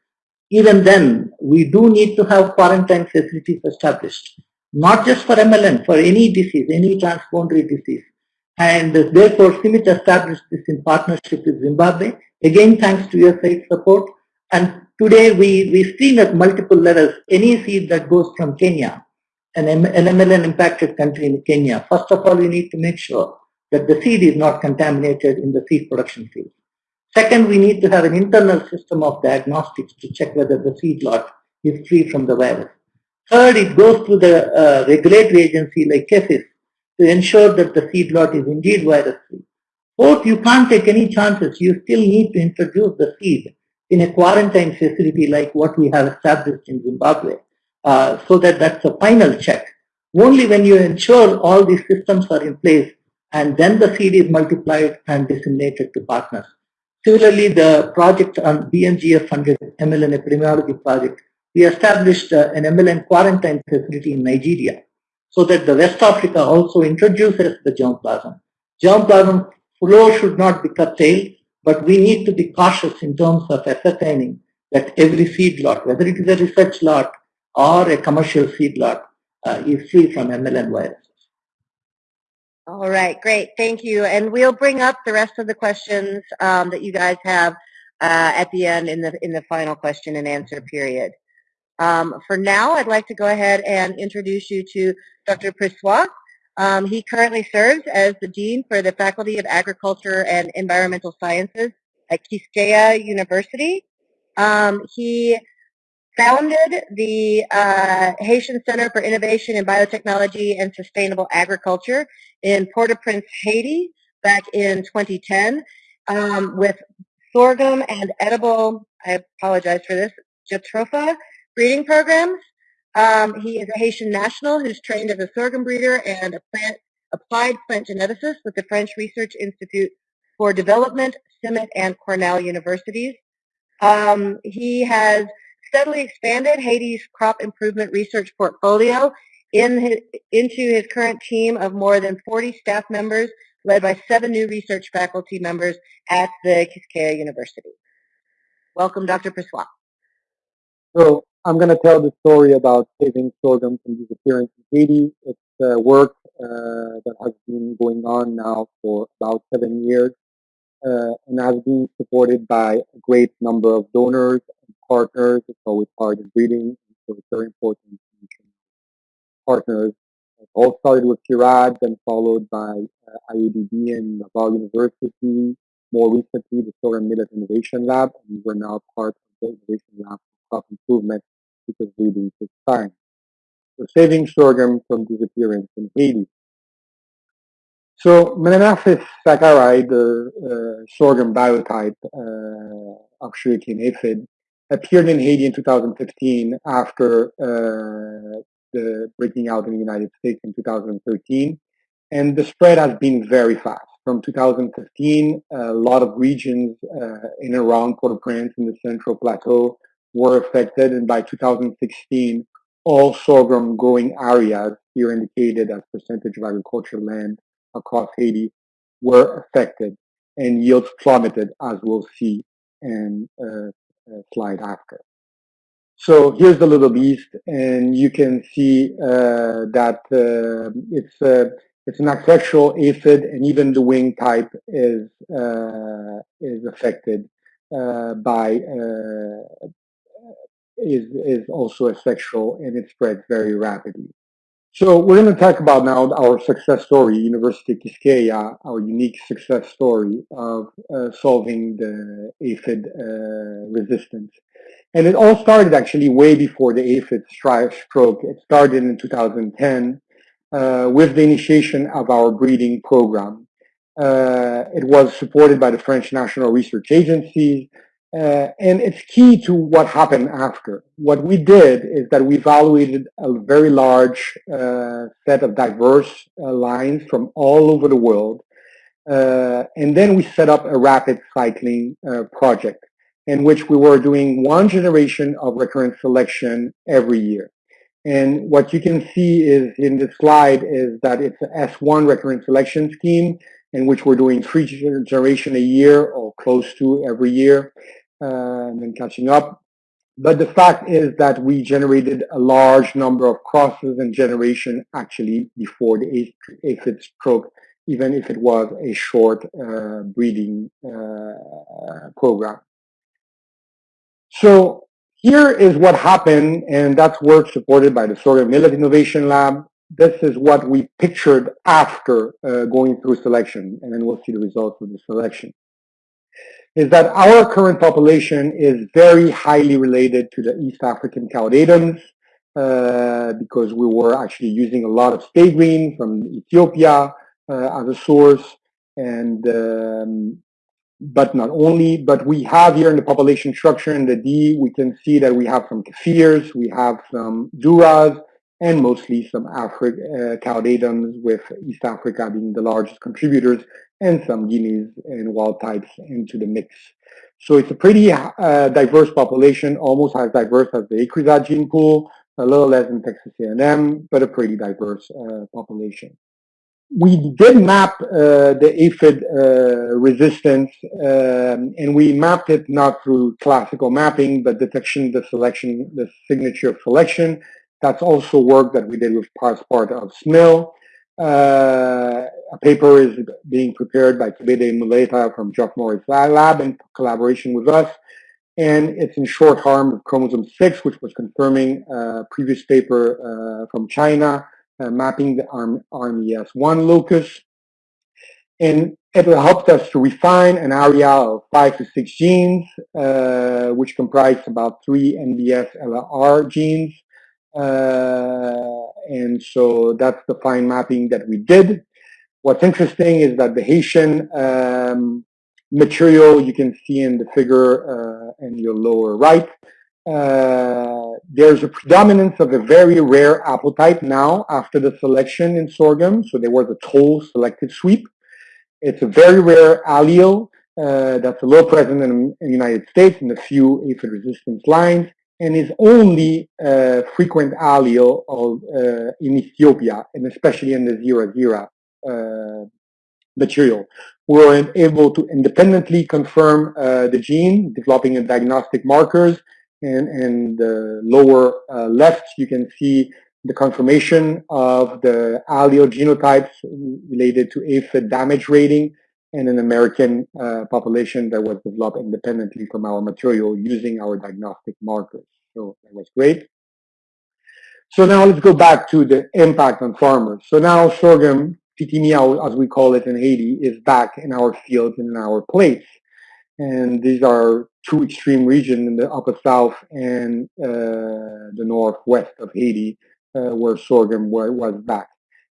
Even then, we do need to have quarantine facilities established, not just for MLN, for any disease, any transboundary disease. And therefore, CIMMYT established this in partnership with Zimbabwe, again thanks to your USAID support. And today we, we've seen at multiple levels, any seed that goes from Kenya, an, an MLN impacted country in Kenya, first of all, we need to make sure that the seed is not contaminated in the seed production field. Second, we need to have an internal system of diagnostics to check whether the seed lot is free from the virus. Third, it goes to the uh, regulatory agency like KEPHIS to ensure that the seed lot is indeed virus free. Fourth, you can't take any chances. You still need to introduce the seed in a quarantine facility like what we have established in Zimbabwe, uh, so that that's a final check. Only when you ensure all these systems are in place and then the seed is multiplied and disseminated to partners. Similarly, the project on BMGF funded MLN epidemiology project, we established uh, an MLN quarantine facility in Nigeria so that the West Africa also introduces the germplasm. Germplasm flow should not be curtailed, but we need to be cautious in terms of ascertaining that every seed lot, whether it is a research lot or a commercial seed lot, uh, is free from MLN viruses. All right, great. Thank you. And we'll bring up the rest of the questions um, that you guys have uh, at the end in the in the final question and answer period. Um, for now, I'd like to go ahead and introduce you to Dr. Pressoir. Um, he currently serves as the Dean for the Faculty of Agriculture and Environmental Sciences at Quisqueya University. Um, he founded the uh, Haitian Center for Innovation in Biotechnology and Sustainable Agriculture in Port-au-Prince, Haiti, back in 2010, um, with sorghum and edible, I apologize for this, jatropha breeding programs. Um, he is a Haitian national who's trained as a sorghum breeder and a plant, applied plant geneticist with the French Research Institute for Development, CIMMYT, and Cornell universities. Um, he has steadily expanded Haiti's crop improvement research portfolio in his, into his current team of more than 40 staff members, led by seven new research faculty members at the Quisqueya University. Welcome, Dr. Pressoir. So I'm going to tell the story about saving sorghum from disappearance in Haiti. It's uh, work uh, that has been going on now for about seven years uh, and has been supported by a great number of donors and partners. It's always hard in breeding, so it's very important partners. It all started with CIRAD, then followed by uh, IADB and Laval University. More recently, the Sorghum Millet Innovation Lab, and we're now part of the Innovation Lab for Crop Improvement because breeding takes time. So saving sorghum from disappearance in Haiti. So Melanaphis sacchari, the uh, sorghum biotype uh, of sugarcane aphid, appeared in Haiti in 2015 after uh, the breaking out in the United States in 2013. And the spread has been very fast. From 2015, a lot of regions uh, in and around Port-au-Prince in the Central Plateau were affected, and by 2016, all sorghum growing areas, here indicated as percentage of agricultural land across Haiti, were affected, and yields plummeted, as we'll see in a, a slide after. So here's the little beast, and you can see uh, that uh, it's uh, it's an asexual aphid, and even the wing type is uh, is affected uh, by uh, is, is also asexual and it spreads very rapidly. So we're going to talk about now our success story, University of Quisqueya, our unique success story of uh, solving the aphid uh, resistance. And it all started actually way before the aphid stroke. It started in 2010 uh, with the initiation of our breeding program. Uh, it was supported by the French National Research Agency, Uh, and it's key to what happened after. What we did is that we evaluated a very large uh, set of diverse uh, lines from all over the world. Uh, and then we set up a rapid cycling uh, project in which we were doing one generation of recurrent selection every year. And what you can see is in this slide is that it's an S1 recurrent selection scheme in which we're doing three generation a year or close to every year and then catching up. But the fact is that we generated a large number of crosses and generation actually before the aphid stroke, even if it was a short uh, breeding uh, program. So here is what happened, and that's work supported by the Sorghum Millet Innovation Lab. This is what we pictured after uh, going through selection, and then we'll see the results of the selection is that our current population is very highly related to the East African cow uh, because we were actually using a lot of stay green from Ethiopia uh, as a source. And um, but not only, but we have here in the population structure in the D, we can see that we have some Kafirs, we have some Durras, and mostly some Afri uh, with East Africa being the largest contributors and some Guineas and wild types into the mix. So it's a pretty uh, diverse population, almost as diverse as the ICRISAT gene pool, a little less than Texas A&M, but a pretty diverse uh, population. We did map uh, the aphid uh, resistance, um, and we mapped it not through classical mapping, but detection, the selection, the signature of selection. That's also work that we did with as part of SMIL. Uh, a paper is being prepared by Kebede Muleta from Geoff Morris Lab in collaboration with us. And it's in short harm of chromosome 6, which was confirming a previous paper uh, from China, uh, mapping the ARM, RMES1 locus. And it helped us to refine an area of five to six genes, uh, which comprise about three NBS LR genes. Uh, and so that's the fine mapping that we did. What's interesting is that the Haitian um, material you can see in the figure uh, in your lower right, uh, there's a predominance of a very rare haplotype now after the selection in sorghum. So there was a toll selective sweep. It's a very rare allele uh, that's a little present in, in, the United States in a few aphid resistance lines and is only uh, frequent allele of, uh, in Ethiopia, and especially in the Zera Zera uh, material. We were able to independently confirm uh, the gene, developing a diagnostic markers, and in the lower uh, left, you can see the confirmation of the allele genotypes related to aphid damage rating and an American uh, population that was developed independently from our material using our diagnostic markers. So that was great. So now let's go back to the impact on farmers. So now sorghum, Pitimia, as we call it in Haiti, is back in our fields and in our plates. And these are two extreme regions in the upper south and uh, the northwest of Haiti, uh, where sorghum was back.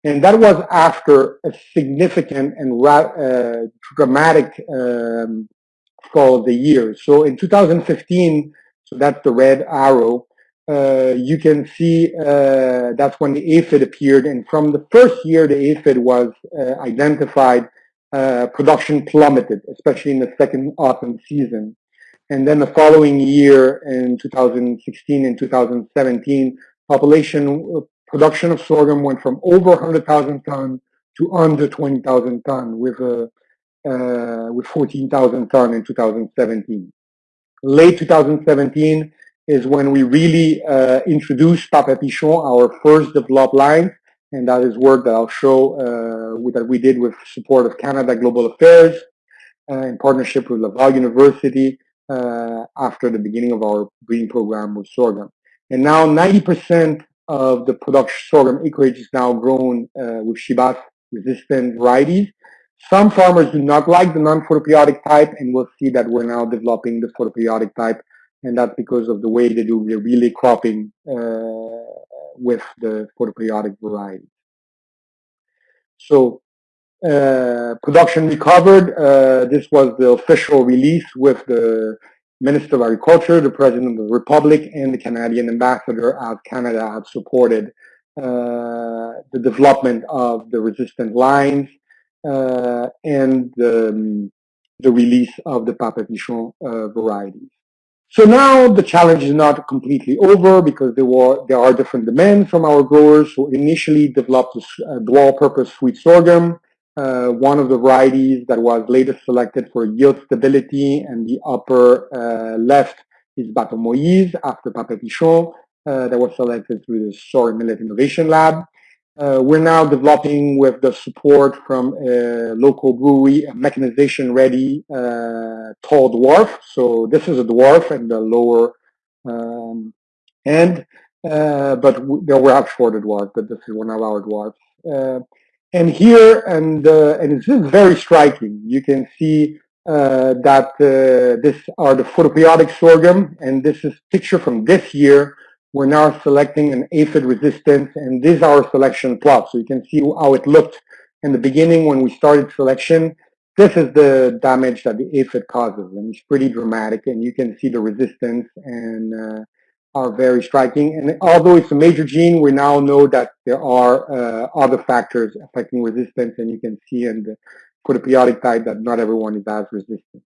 And that was after a significant and uh, dramatic um, fall of the year. So in 2015, so that's the red arrow, uh, you can see uh, that's when the aphid appeared. And from the first year the aphid was uh, identified, uh, production plummeted, especially in the second autumn season. And then the following year in 2016 and 2017, population production of sorghum went from over 100,000 ton to under 20,000 ton with a uh, with 14,000 ton in 2017. Late 2017 is when we really uh, introduced Papa Pichon, our first developed line, and that is work that I'll show uh, that we did with support of Canada Global Affairs uh, in partnership with Laval University uh, after the beginning of our breeding program with sorghum. And now 90% of the production sorghum acreage is now grown uh, with Shibas resistant varieties. Some farmers do not like the non-photoperiodic type, and we'll see that we're now developing the photoperiodic type, and that's because of the way they do the relay cropping uh, with the photoperiodic variety. So uh, production recovered. Uh, this was the official release with the Minister of Agriculture, the President of the Republic, and the Canadian Ambassador as Canada have supported uh, the development of the resistant lines uh, and the, the, release of the Papapichon uh, varieties. So now the challenge is not completely over because there were there are different demands from our growers who initially developed a dual purpose sweet sorghum uh, one of the varieties that was later selected for yield stability and the upper uh, left is Bateau Moïse after Papa Pichon uh, that was selected through the Soy Millet Innovation Lab. Uh, we're now developing with the support from a local brewery a mechanization ready uh, tall dwarf. So this is a dwarf and the lower um, end, uh, but there were have shorter dwarfs, but this is one of our dwarfs. And here, and, uh, and it's very striking. You can see uh, that uh, this are the photoperiodic sorghum, and this is picture from this year. We're now selecting an aphid resistance, and this is our selection plot. So you can see how it looked in the beginning when we started selection. This is the damage that the aphid causes, and it's pretty dramatic, and you can see the resistance and uh, are very striking. And although it's a major gene, we now know that there are uh, other factors affecting resistance, and you can see in the photoperiodic type that not everyone is as resistant.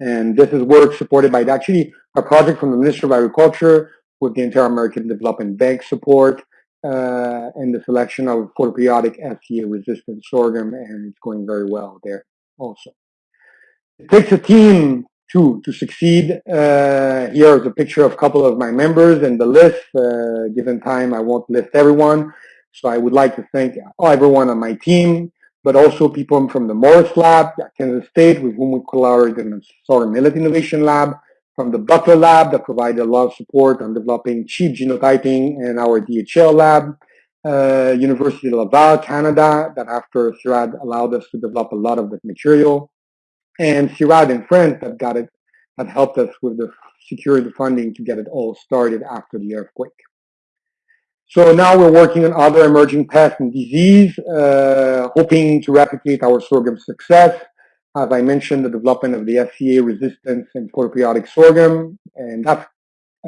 And this is work supported by actually a project from the Ministry of Agriculture with the Inter-American Development Bank support uh, and the selection of photoperiodic SCA resistant sorghum, and it's going very well there also. It takes a team to to succeed. Uh, here is a picture of a couple of my members and the list. Uh, given time, I won't list everyone. So I would like to thank everyone on my team, but also people from the Morris Lab at Kansas State with whom we collaborated in the Solar Millet Innovation Lab, from the Buckler Lab that provided a lot of support on developing cheap genotyping and our DHL lab, uh, University of Laval, Canada, that after CIRAD allowed us to develop a lot of the material and CIRAD and friends that got it, that helped us with the securing the funding to get it all started after the earthquake. So now we're working on other emerging pests and disease, uh, hoping to replicate our sorghum success. As I mentioned, the development of the SCA resistance and photoperiodic sorghum, and that's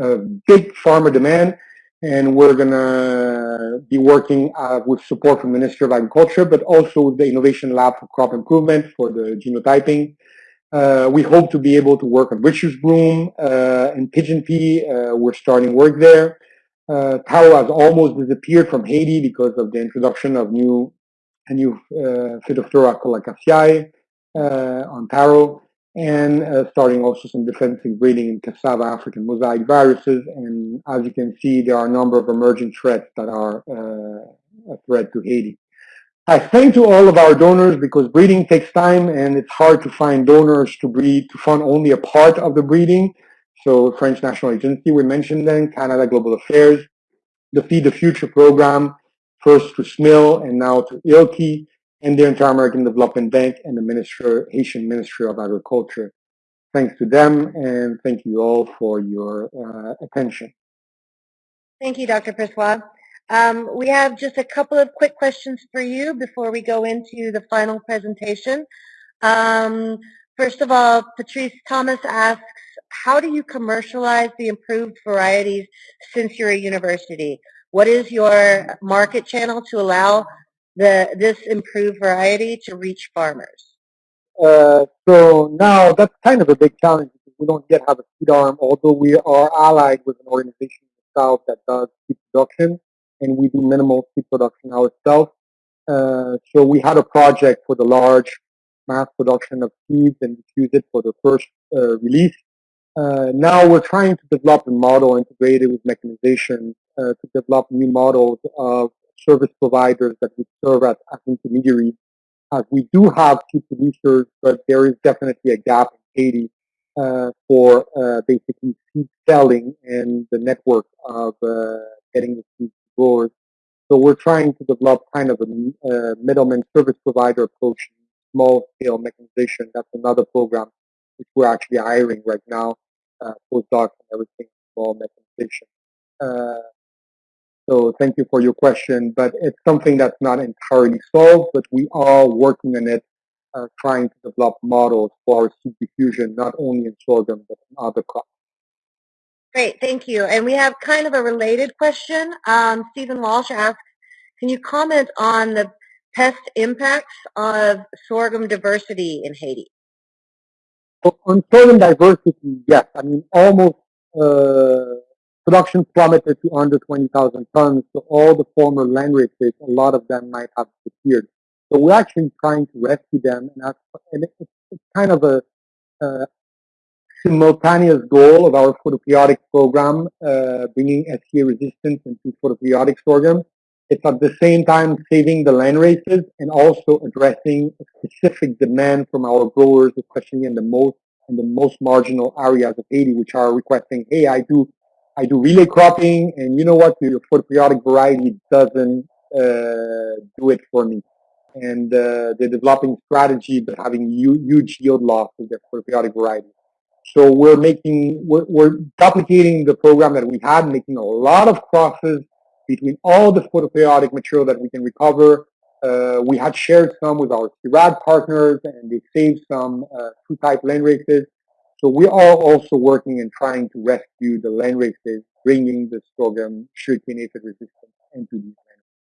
a big farmer demand. And we're going to be working uh, with support from the Ministry of Agriculture, but also with the Innovation Lab for Crop Improvement for the genotyping. Uh, we hope to be able to work on Richard's Broom uh, and Pigeon Pea. Uh, we're starting work there. Uh, taro has almost disappeared from Haiti because of the introduction of new a new uh, Phytophthora colocasiae uh, on taro and uh, starting also some defensive breeding in cassava African mosaic viruses. And as you can see, there are a number of emerging threats that are uh, a threat to Haiti. I thank to all of our donors because breeding takes time and it's hard to find donors to breed, to fund only a part of the breeding. So French National Agency, we mentioned then, Canada Global Affairs, the Feed the Future program, first to SMIL and now to ILCI, and the Inter-American Development Bank and the Minister, Haitian Ministry of Agriculture. Thanks to them and thank you all for your uh, attention. Thank you, Dr. Pressoir. Um, we have just a couple of quick questions for you before we go into the final presentation. Um, first of all, Patrice Thomas asks, how do you commercialize the improved varieties since you're a university? What is your market channel to allow the this improved variety to reach farmers? Uh, so now that's kind of a big challenge because we don't yet have a seed arm, although we are allied with an organization in the south that does seed production, and we do minimal seed production ourselves. Uh, so we had a project for the large mass production of seeds and use it for the first uh, release. Uh, now we're trying to develop a model integrated with mechanization uh, to develop new models of service providers that would serve as, as intermediaries. As we do have seed producers, but there is definitely a gap in Haiti uh, for uh, basically seed selling and the network of uh, getting the seeds to growers. So we're trying to develop kind of a uh, middleman service provider approach, small scale mechanization. That's another program which we're actually hiring right now, uh, postdocs and everything, small mechanization. So thank you for your question, but it's something that's not entirely solved, but we are working on it uh, trying to develop models for seed diffusion, not only in sorghum, but in other crops. Great, thank you. And we have kind of a related question. Um, Stephen Walsh asks, can you comment on the pest impacts of sorghum diversity in Haiti? So on sorghum diversity, yes. I mean, almost uh, production plummeted to under 20,000 tons. So all the former landraces, a lot of them might have disappeared. So we're actually trying to rescue them, and, that's, and it's, it's kind of a uh, simultaneous goal of our photoperiodic program, uh, bringing SCA resistance into photoperiodic sorghum. It's at the same time saving the land races and also addressing a specific demand from our growers, especially in the most in the most marginal areas of Haiti, which are requesting, hey, I do I do relay cropping, and you know what? The photoperiodic variety doesn't uh, do it for me and uh, they're developing strategy but having huge yield loss with their photoperiodic variety. So we're making, we're, we're, duplicating the program that we had, making a lot of crosses between all the photoperiodic material that we can recover. Uh, we had shared some with our CIRAD partners and they saved some uh, two-type land races. So we are also working and trying to rescue the land races, bringing the sorghum sugarcane aphid resistance into these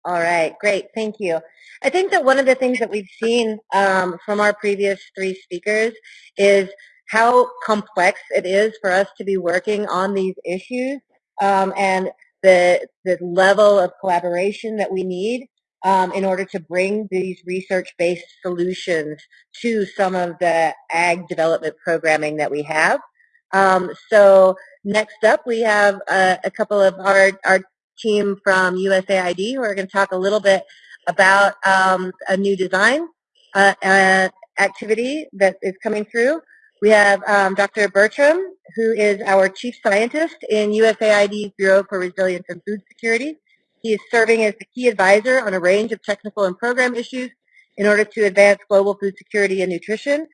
all right, great, thank you. I think that one of the things that we've seen um, from our previous three speakers is how complex it is for us to be working on these issues um, and the, the level of collaboration that we need um, in order to bring these research-based solutions to some of the ag development programming that we have. Um, so next up, we have a, couple of our, our team from USAID who are going to talk a little bit about um, a new design uh, uh, activity that is coming through. We have um, Dr. Bertram, who is our chief scientist in USAID's Bureau for Resilience and Food Security. He is serving as the key advisor on a range of technical and program issues in order to advance global food security and nutrition.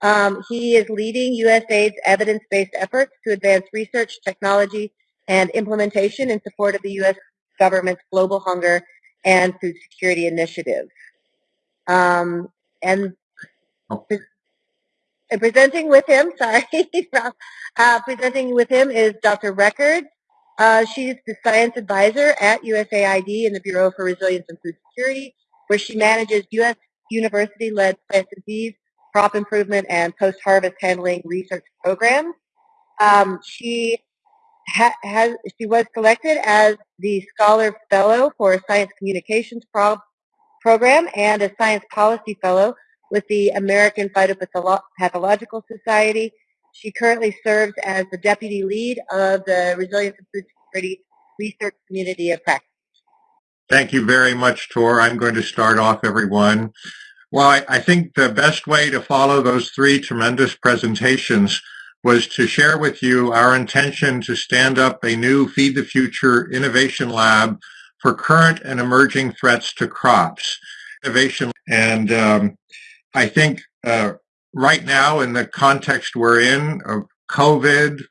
Um, he is leading USAID's evidence-based efforts to advance research, technology, and implementation in support of the U.S. government's global hunger and food security initiative. Um, and oh. presenting with him, [laughs] sorry, [laughs] uh, presenting with him is Dr. Record. Uh, she's the science advisor at USAID in the Bureau for Resilience and Food Security, where she manages U.S. university-led plant disease, crop improvement, and post-harvest handling research programs. Um, she ha has, she was selected as the Scholar Fellow for a Science Communications Pro Program and a Science Policy Fellow with the American Phytopathological Society. She currently serves as the Deputy Lead of the Resilience and Food Security Research Community of Practice. Thank you very much, Tor. I'm going to start off, everyone. Well, I, I think the best way to follow those three tremendous presentations was to share with you our intention to stand up a new Feed the Future Innovation Lab for current and emerging threats to crops. Innovation, and um, I think uh, right now in the context we're in of COVID,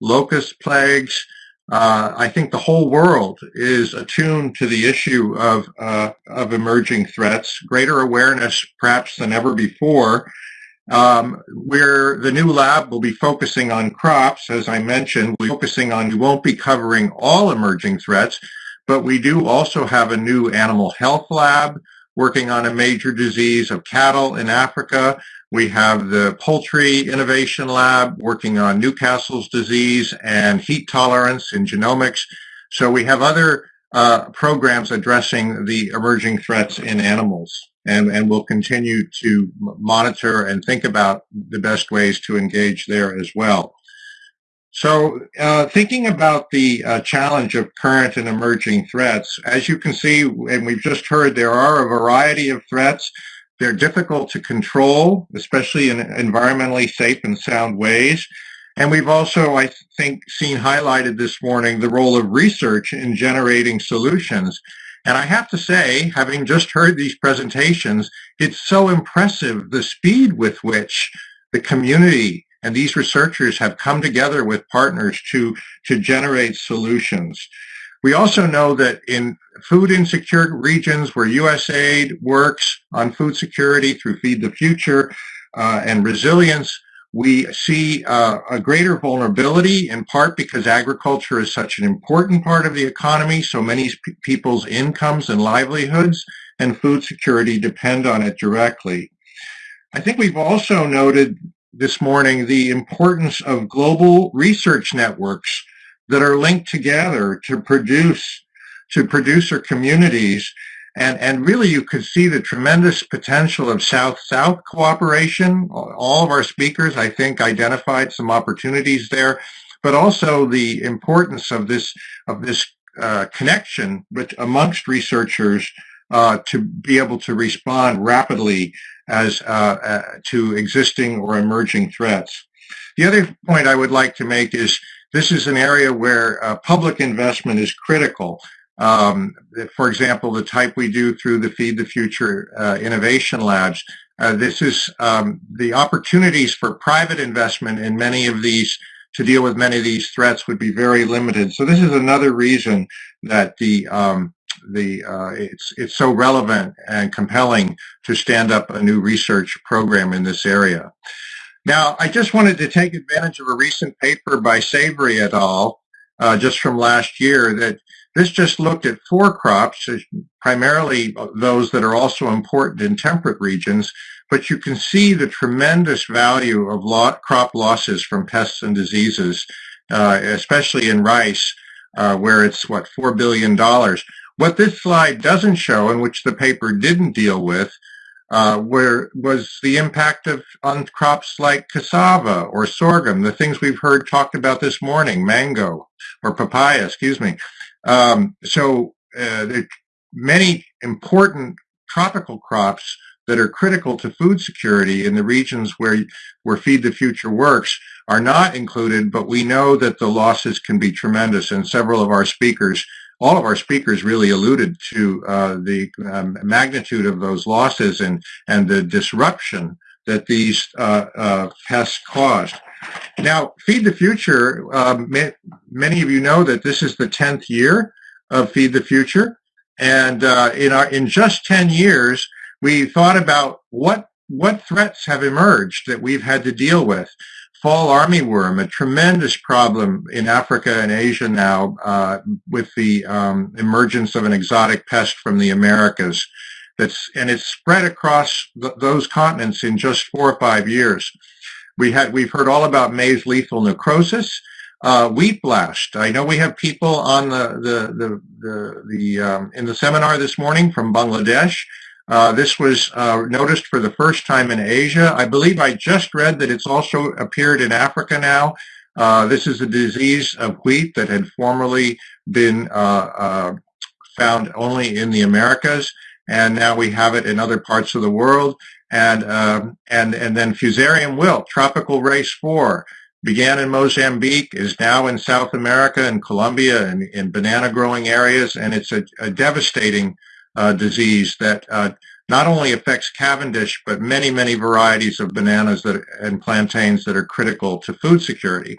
locust plagues, uh, I think the whole world is attuned to the issue of, uh, of emerging threats, greater awareness perhaps than ever before, um, where the new lab will be focusing on crops, as I mentioned, we're focusing on, we won't be covering all emerging threats, but we do also have a new animal health lab working on a major disease of cattle in Africa. We have the Poultry Innovation Lab working on Newcastle's disease and heat tolerance in genomics. So we have other uh, programs addressing the emerging threats in animals and, and we'll continue to monitor and think about the best ways to engage there as well. So uh, thinking about the uh, challenge of current and emerging threats, as you can see, and we've just heard, there are a variety of threats. They're difficult to control, especially in environmentally safe and sound ways. And we've also, I think, seen highlighted this morning the role of research in generating solutions. And I have to say, having just heard these presentations, it's so impressive the speed with which the community and these researchers have come together with partners to, to generate solutions. We also know that in food insecure regions where USAID works on food security through Feed the Future uh, and resilience, we see uh, a greater vulnerability in part because agriculture is such an important part of the economy. So many people's incomes and livelihoods and food security depend on it directly. I think we've also noted this morning the importance of global research networks that are linked together to produce to producer communities and, and really you could see the tremendous potential of South-South cooperation. All of our speakers, I think, identified some opportunities there, but also the importance of this, of this uh, connection with, amongst researchers uh, to be able to respond rapidly as uh, uh to existing or emerging threats. The other point I would like to make is this is an area where uh, public investment is critical. Um, for example, the type we do through the Feed the Future uh, Innovation Labs. Uh, this is um, the opportunities for private investment in many of these to deal with many of these threats would be very limited. So this is another reason that the um, the uh, it's it's so relevant and compelling to stand up a new research program in this area. Now, I just wanted to take advantage of a recent paper by Savary et al. Uh, just from last year that this just looked at four crops, uh, primarily those that are also important in temperate regions, but you can see the tremendous value of lot, crop losses from pests and diseases, uh, especially in rice, uh, where it's, what, $4 billion. What this slide doesn't show, and which the paper didn't deal with, uh, where was the impact of on crops like cassava or sorghum, the things we've heard talked about this morning, mango or papaya, excuse me. Um, so uh, there are many important tropical crops that are critical to food security in the regions where where Feed the Future works are not included, but we know that the losses can be tremendous, and several of our speakers all of our speakers really alluded to uh, the um, magnitude of those losses and, and the disruption that these uh, uh, pests caused. Now, Feed the Future, um, many of you know that this is the 10th year of Feed the Future. And uh, in, our, in just 10 years, we thought about what, what threats have emerged that we've had to deal with fall armyworm, a tremendous problem in Africa and Asia now uh, with the um, emergence of an exotic pest from the Americas. That's and it's spread across th those continents in just four or five years. We had we've heard all about maize lethal necrosis, uh, wheat blast. I know we have people on the the the the, the um, in the seminar this morning from Bangladesh uh, this was uh, noticed for the first time in Asia. I believe I just read that it's also appeared in Africa now. Uh, this is a disease of wheat that had formerly been uh, uh, found only in the Americas, and now we have it in other parts of the world. And um, and and then Fusarium wilt, tropical race four, began in Mozambique, is now in South America and Colombia and in banana growing areas, and it's a, a devastating uh, disease that uh, not only affects Cavendish, but many, many varieties of bananas that, and plantains that are critical to food security.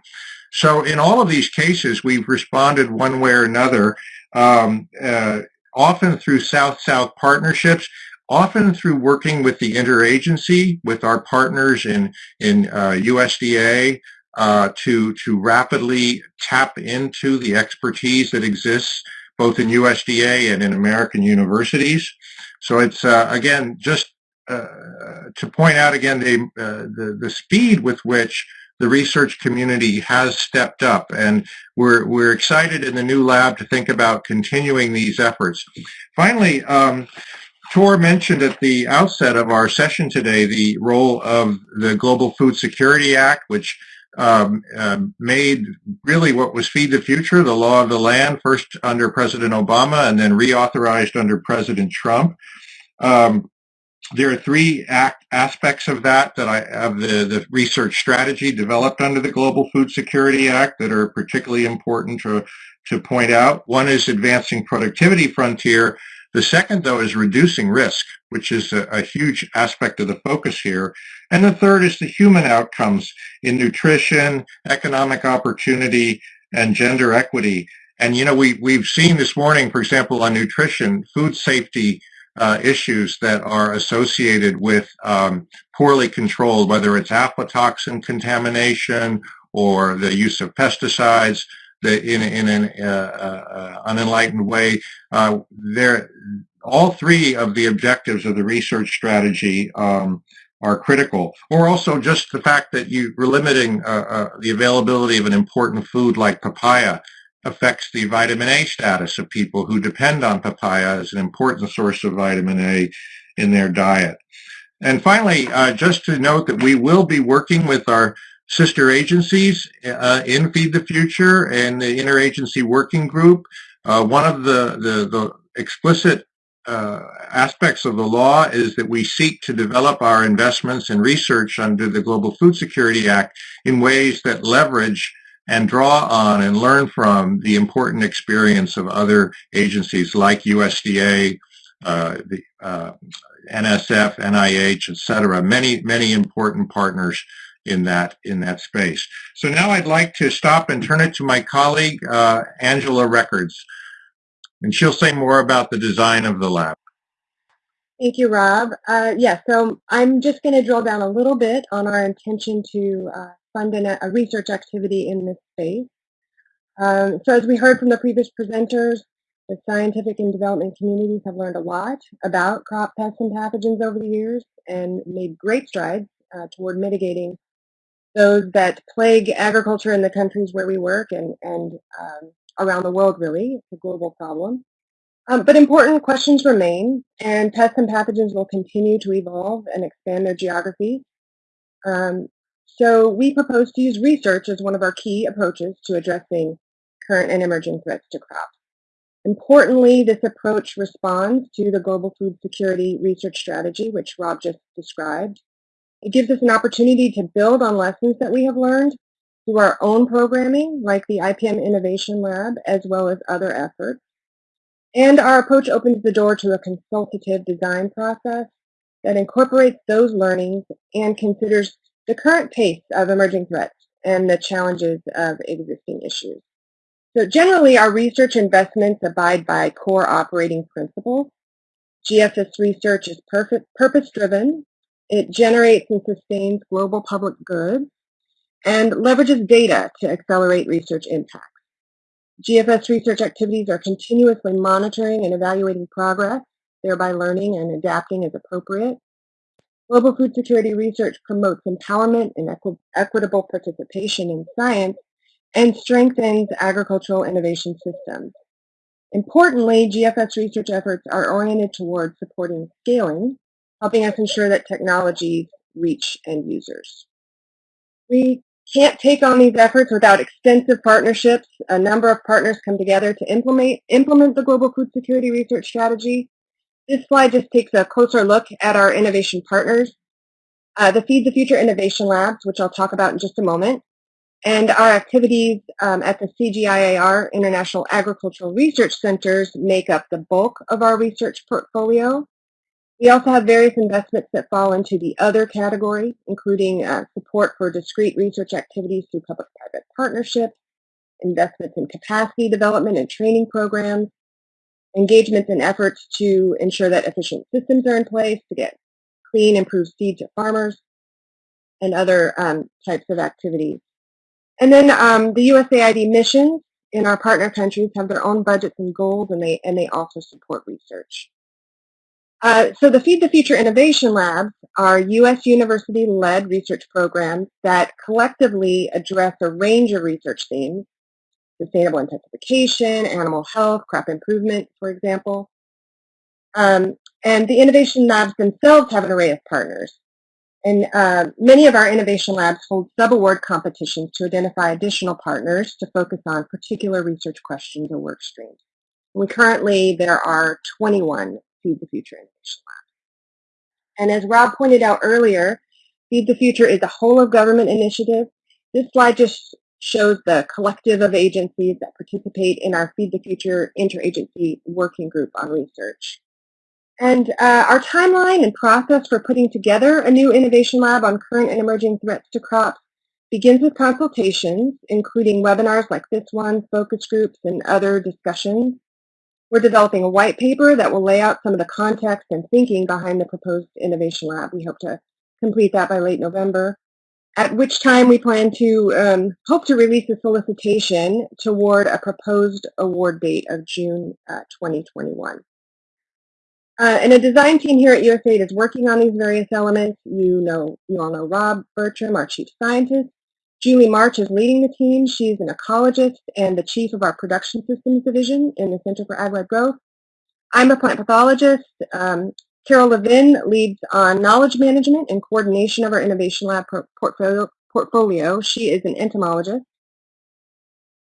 So in all of these cases, we've responded one way or another, um, uh, often through South-South partnerships, often through working with the interagency, with our partners in, in uh, USDA, uh, to, to rapidly tap into the expertise that exists both in USDA and in American universities. So it's, uh, again, just uh, to point out again the, uh, the, the speed with which the research community has stepped up and we're, we're excited in the new lab to think about continuing these efforts. Finally, um, Tor mentioned at the outset of our session today the role of the Global Food Security Act, which um, uh, made really what was Feed the Future, the law of the land, first under President Obama and then reauthorized under President Trump. Um, there are three act aspects of that that I have the, the research strategy developed under the Global Food Security Act that are particularly important to, to point out. One is advancing productivity frontier, the second, though, is reducing risk, which is a, a, huge aspect of the focus here. And the third is the human outcomes in nutrition, economic opportunity, and gender equity. And you know, we we've seen this morning, for example, on nutrition, food safety uh, issues that are associated with um, poorly controlled, whether it's aflatoxin contamination or the use of pesticides the, in, in an uh, uh, unenlightened way. Uh, there, all three of the objectives of the research strategy um, are critical, or also just the fact that you were limiting uh, uh, the availability of an important food like papaya affects the vitamin A status of people who depend on papaya as an important source of vitamin A in their diet. And finally, uh, just to note that we will be working with our sister agencies uh, in Feed the Future and the interagency working group. Uh, one of the, the, the explicit uh, aspects of the law is that we seek to develop our investments and research under the Global Food Security Act in ways that leverage and draw on and learn from the important experience of other agencies like USDA, uh, the uh, NSF, NIH, et cetera, many, many important partners in that in that space. So now I'd like to stop and turn it to my colleague, uh, Angela Records, and she'll say more about the design of the lab. Thank you, Rob. Uh, yeah, so I'm just going to drill down a little bit on our intention to uh, fund an, a research activity in this space. Um, so as we heard from the previous presenters, the scientific and development communities have learned a lot about crop pests and pathogens over the years and made great strides uh, toward mitigating those that plague agriculture in the countries where we work and, and um, around the world, really. It's a global problem. Um, but important questions remain, and pests and pathogens will continue to evolve and expand their geography. Um, so we propose to use research as one of our key approaches to addressing current and emerging threats to crops. Importantly, this approach responds to the Global Food Security Research Strategy, which Rob just described, it gives us an opportunity to build on lessons that we have learned through our own programming, like the IPM Innovation Lab, as well as other efforts. And our approach opens the door to a consultative design process that incorporates those learnings and considers the current pace of emerging threats and the challenges of existing issues. So generally, our research investments abide by core operating principles. GFS research is purpose-driven it generates and sustains global public goods and leverages data to accelerate research impacts. GFS research activities are continuously monitoring and evaluating progress, thereby learning and adapting as appropriate. Global food security research promotes empowerment and equi equitable participation in science and strengthens agricultural innovation systems. Importantly, GFS research efforts are oriented towards supporting scaling helping us ensure that technologies reach end users. We can't take on these efforts without extensive partnerships. A number of partners come together to implement, implement the Global Food Security Research Strategy. This slide just takes a closer look at our innovation partners. Uh, the Feed the Future Innovation Labs, which I'll talk about in just a moment, and our activities um, at the CGIAR International Agricultural Research Centers make up the bulk of our research portfolio. We also have various investments that fall into the other category, including uh, support for discrete research activities through public-private partnerships, investments in capacity development and training programs, engagements and efforts to ensure that efficient systems are in place to get clean, improved seed to farmers, and other um, types of activities. And then um, the USAID missions in our partner countries have their own budgets and goals, and they, and they also support research. Uh, so the Feed the Future Innovation Labs are U.S. university-led research programs that collectively address a range of research themes, sustainable intensification, animal health, crop improvement, for example. Um, and the innovation labs themselves have an array of partners. And uh, many of our innovation labs hold sub-award competitions to identify additional partners to focus on particular research questions or work streams. And currently, there are 21 Feed the Future Innovation Lab. And as Rob pointed out earlier, Feed the Future is a whole of government initiative. This slide just shows the collective of agencies that participate in our Feed the Future interagency working group on research. And uh, our timeline and process for putting together a new innovation lab on current and emerging threats to crops begins with consultations, including webinars like this one, focus groups, and other discussions. We're developing a white paper that will lay out some of the context and thinking behind the proposed innovation lab. We hope to complete that by late November, at which time we plan to um, hope to release a solicitation toward a proposed award date of June uh, 2021. Uh, and a design team here at USAID is working on these various elements. You know, you all know Rob Bertram, our chief scientist. Julie March is leading the team. She's an ecologist and the chief of our production systems division in the Center for Ag-Led Growth. I'm a plant pathologist. Um, Carol Levin leads on knowledge management and coordination of our innovation lab portfolio. portfolio. She is an entomologist.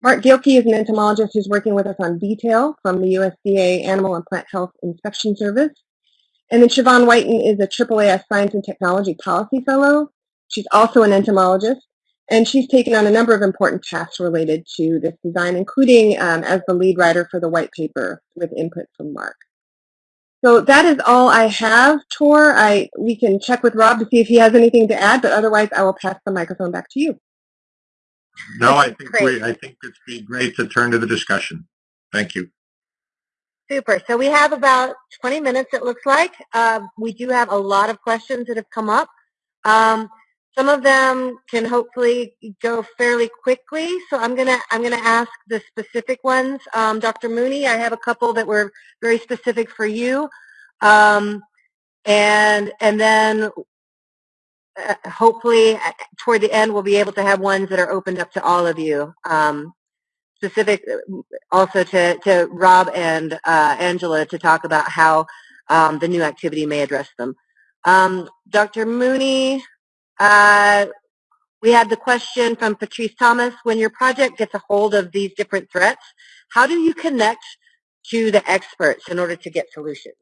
Mark Gilkey is an entomologist who's working with us on detail from the USDA Animal and Plant Health Inspection Service. And then Siobhan Whiten is a AAAS Science and Technology Policy Fellow. She's also an entomologist, and she's taken on a number of important tasks related to this design, including um, as the lead writer for the white paper with input from Mark. So that is all I have, Tor. I, we can check with Rob to see if he has anything to add, but otherwise I will pass the microphone back to you. No, I think we, I think it's be great to turn to the discussion. Thank you. Super. So we have about 20 minutes, it looks like. Uh, we do have a lot of questions that have come up. Um, some of them can hopefully go fairly quickly. So I'm gonna I'm gonna ask the specific ones. Um, Dr. Muni, I have a couple that were very specific for you, um, and and then uh, hopefully uh, toward the end we'll be able to have ones that are opened up to all of you. Um, specific uh, also to, to Rob and uh, Angela to talk about how um, the new activity may address them. Um, Dr. Muni, uh, we had the question from Patrice Thomas, when your project gets a hold of these different threats, how do you connect to the experts in order to get solutions?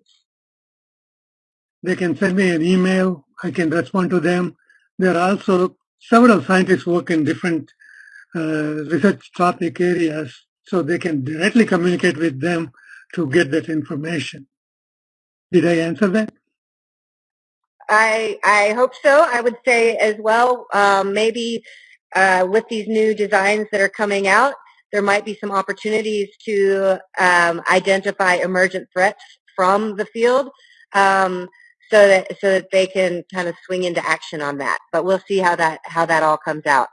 They can send me an email. I can respond to them. There are also several scientists work in different uh, research topic areas, so they can directly communicate with them to get that information. Did I answer that? I I hope so. I would say as well, um, maybe uh, with these new designs that are coming out, there might be some opportunities to um, identify emergent threats from the field. Um, so that so that they can kind of swing into action on that. But we'll see how that how that all comes out.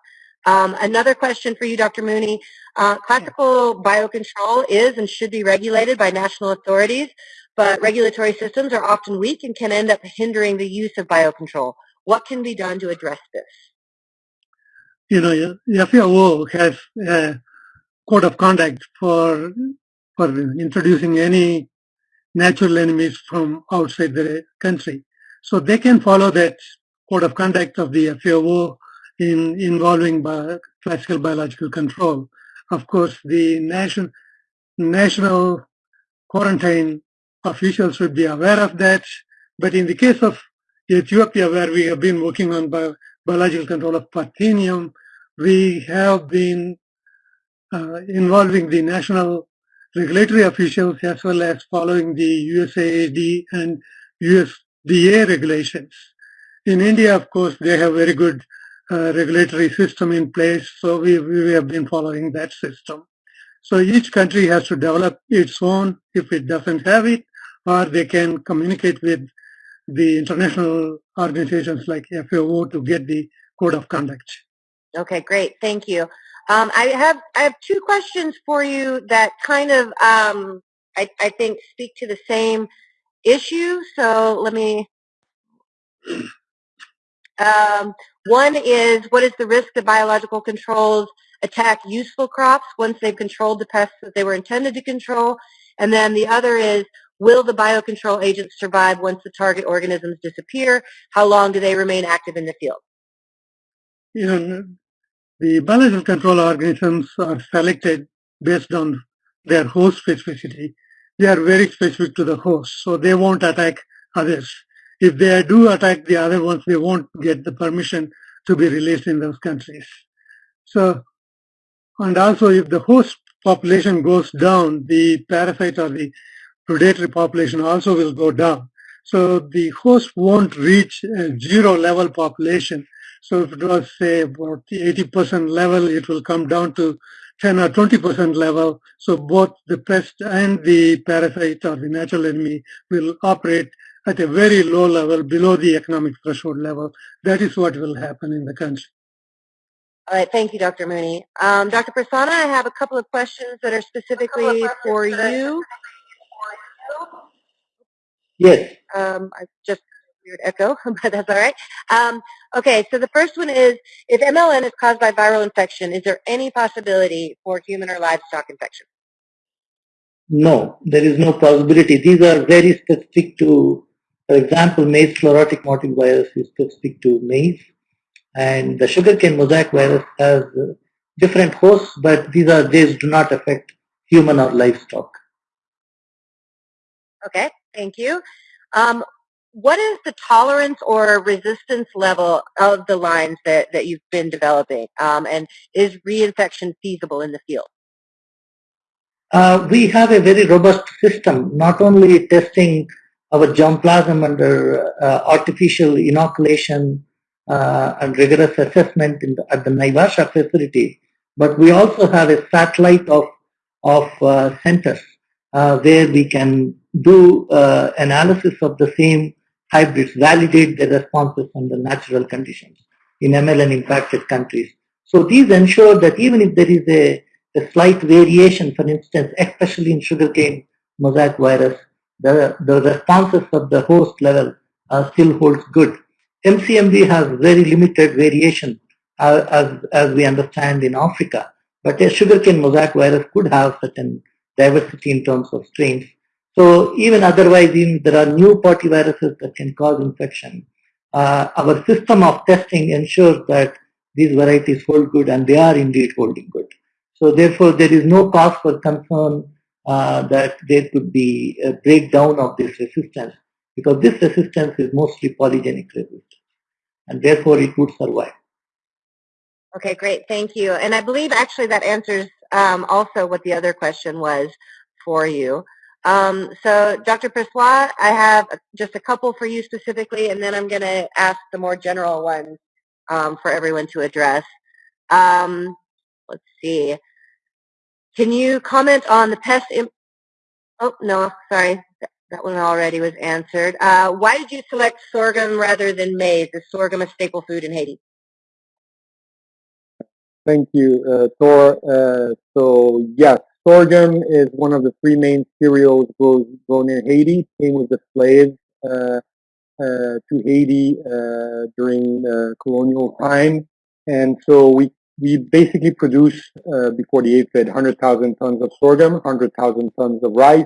Um, another question for you, Dr. Muni. Uh, classical biocontrol is and should be regulated by national authorities, but regulatory systems are often weak and can end up hindering the use of biocontrol. What can be done to address this? You know, FAO has a code of conduct for for introducing any natural enemies from outside the country. So they can follow that code of conduct of the FAO in involving bio, classical biological control. Of course, the nation, national quarantine officials should be aware of that. But in the case of Ethiopia, where we have been working on bio, biological control of Parthenium, we have been uh, involving the national regulatory officials as well as following the USAID and USDA regulations. In India, of course, they have very good uh, regulatory system in place, so we, we have been following that system. So each country has to develop its own if it doesn't have it, or they can communicate with the international organizations like FAO to get the code of conduct. Okay, great. Thank you. Um, I have I have two questions for you that kind of um, I, I think speak to the same issue. So let me. Um, one is what is the risk that biological controls attack useful crops once they've controlled the pests that they were intended to control? And then the other is will the biocontrol agents survive once the target organisms disappear? How long do they remain active in the field? You know, the biological control organisms are selected based on their host specificity. They are very specific to the host, so they won't attack others. If they do attack the other ones, they won't get the permission to be released in those countries. So, and also if the host population goes down, the parasite or the predatory population also will go down. So the host won't reach a zero level population So if it was say about the 80% level, it will come down to 10 or 20% level. So both the pest and the parasite or the natural enemy will operate at a very low level below the economic threshold level. That is what will happen in the country. All right, thank you, Dr. Muni. Um, Dr. Prasanna, I have a couple of questions that are specifically for you. Yes. Um, I just weird echo, [laughs] but that's all right. Um, okay, so the first one is, if MLN is caused by viral infection, is there any possibility for human or livestock infection? No, there is no possibility. These are very specific to, for example, maize chlorotic mottle virus is specific to maize. And the sugarcane mosaic virus has different hosts, but these are these do not affect human or livestock. Okay, thank you. Um, what is the tolerance or resistance level of the lines that, that you've been developing? Um, and is reinfection feasible in the field? Uh, we have a very robust system, not only testing our germplasm under uh, artificial inoculation uh, and rigorous assessment the, at the Naivasha facility, but we also have a satellite of, of uh, centers uh, where we can do uh, analysis of the same hybrids, validate the responses under natural conditions in MLN impacted countries. So these ensure that even if there is a, a slight variation, for instance, especially in sugarcane mosaic virus, the, the responses of the host level uh, still holds good. MCMV has very limited variation uh, as, as we understand in Africa, but a sugarcane mosaic virus could have certain diversity in terms of strains. So even otherwise, even there are new viruses that can cause infection. Uh, our system of testing ensures that these varieties hold good and they are indeed holding good. So therefore, there is no cause for concern uh, that there could be a breakdown of this resistance because this resistance is mostly polygenic resistance and therefore it would survive. Okay, great. Thank you. And I believe actually that answers um, also what the other question was for you. Um, so Dr. Pressoir, I have just a couple for you specifically, and then I'm going to ask the more general ones um, for everyone to address. Um, let's see. Can you comment on the pest? oh, no, sorry. That one already was answered. Uh, why did you select sorghum rather than maize? Is sorghum a staple food in Haiti? Thank you, uh, Tor. Uh, so yes, sorghum is one of the three main cereals grown in Haiti. Came with the slaves uh, uh to Haiti uh, during colonial time, and so we we basically produce uh, before the aphid 100,000 tons of sorghum, 100,000 tons of rice,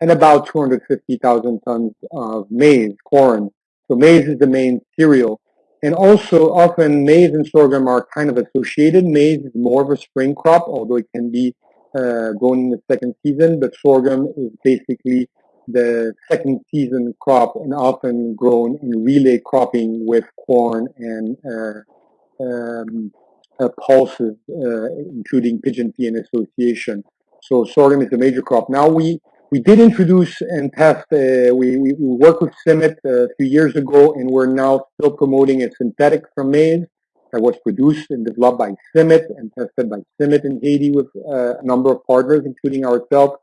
and about 250,000 tons of maize, corn. So maize is the main cereal. And also often maize and sorghum are kind of associated. Maize is more of a spring crop, although it can be uh, grown in the second season, but sorghum is basically the second season crop and often grown in relay cropping with corn and uh, um, uh, pulses, uh, including pigeon pea and association. So sorghum is a major crop. Now we we did introduce and test, uh, we, we, we, worked with CIMMYT uh, a few years ago, and we're now still promoting a synthetic from maize that was produced and developed by CIMMYT and tested by CIMMYT in Haiti with uh, a number of partners, including ourselves.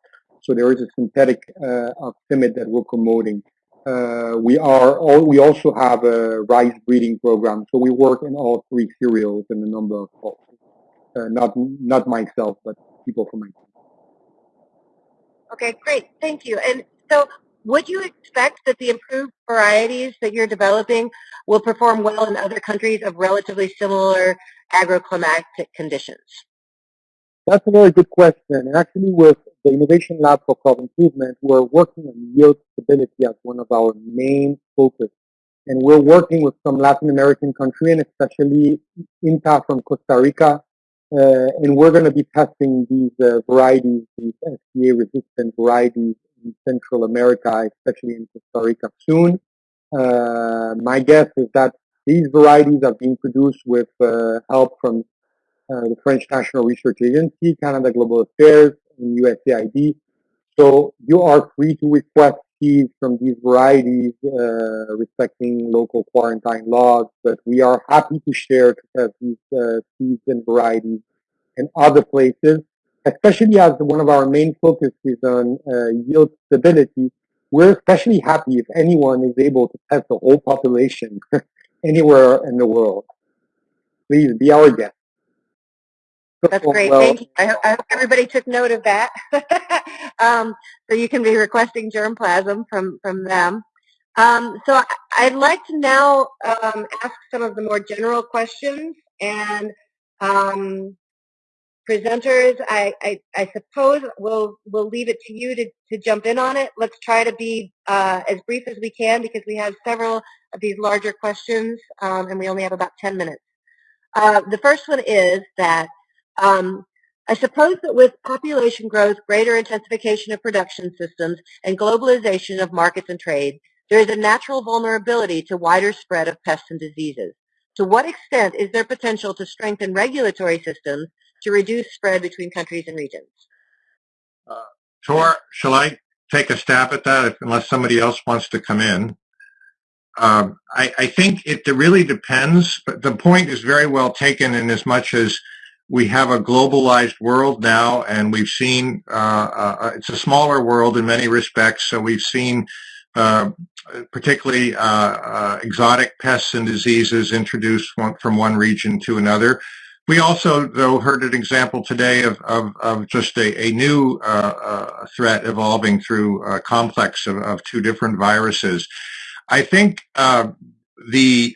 So there is a synthetic uh, of CIMMYT that we're promoting. Uh, we are all, we also have a rice breeding program, so we work in all three cereals and a number of pulses. Uh, not not myself, but people from my team. Okay, great. Thank you. And so would you expect that the improved varieties that you're developing will perform well in other countries of relatively similar agroclimatic conditions? That's a very good question. Actually with the Innovation Lab for Crop Improvement, we're working on yield stability as one of our main focus. And we're working with some Latin American countries, and especially INTA from Costa Rica, uh, and we're going to be testing these uh, varieties, these SCA-resistant varieties in Central America, especially in Costa Rica soon. Uh, my guess is that these varieties are being produced with uh, help from uh, the French National Research Agency, Canada Global Affairs, and USAID. So you are free to request seeds from these varieties, uh, respecting local quarantine laws. But we are happy to share to test these uh, seeds and varieties in other places, especially as one of our main focus is on uh, yield stability. We're especially happy if anyone is able to test the whole population [laughs] anywhere in the world. Please be our guest. That's great. Well, Thank you. I, I, hope everybody took note of that. [laughs] um, so you can be requesting germplasm from, from them. Um, so I'd like to now um, ask some of the more general questions. And um, presenters, I, I, I, suppose we'll, we'll leave it to you to, to jump in on it. Let's try to be uh, as brief as we can because we have several of these larger questions um, and we only have about 10 minutes. Uh, the first one is that um, I suppose that with population growth, greater intensification of production systems, and globalization of markets and trade, there is a natural vulnerability to wider spread of pests and diseases. To what extent is there potential to strengthen regulatory systems to reduce spread between countries and regions? Uh, Tor, shall I take a stab at that if, unless somebody else wants to come in? Um, I, I, think it really depends, but the point is very well taken in as much as we have a globalized world now, and we've seen uh, uh, it's a smaller world in many respects. So we've seen uh, particularly uh, uh, exotic pests and diseases introduced from one region to another. We also, though, heard an example today of, of, of just a, a new uh, threat evolving through a complex of, of, two different viruses. I think the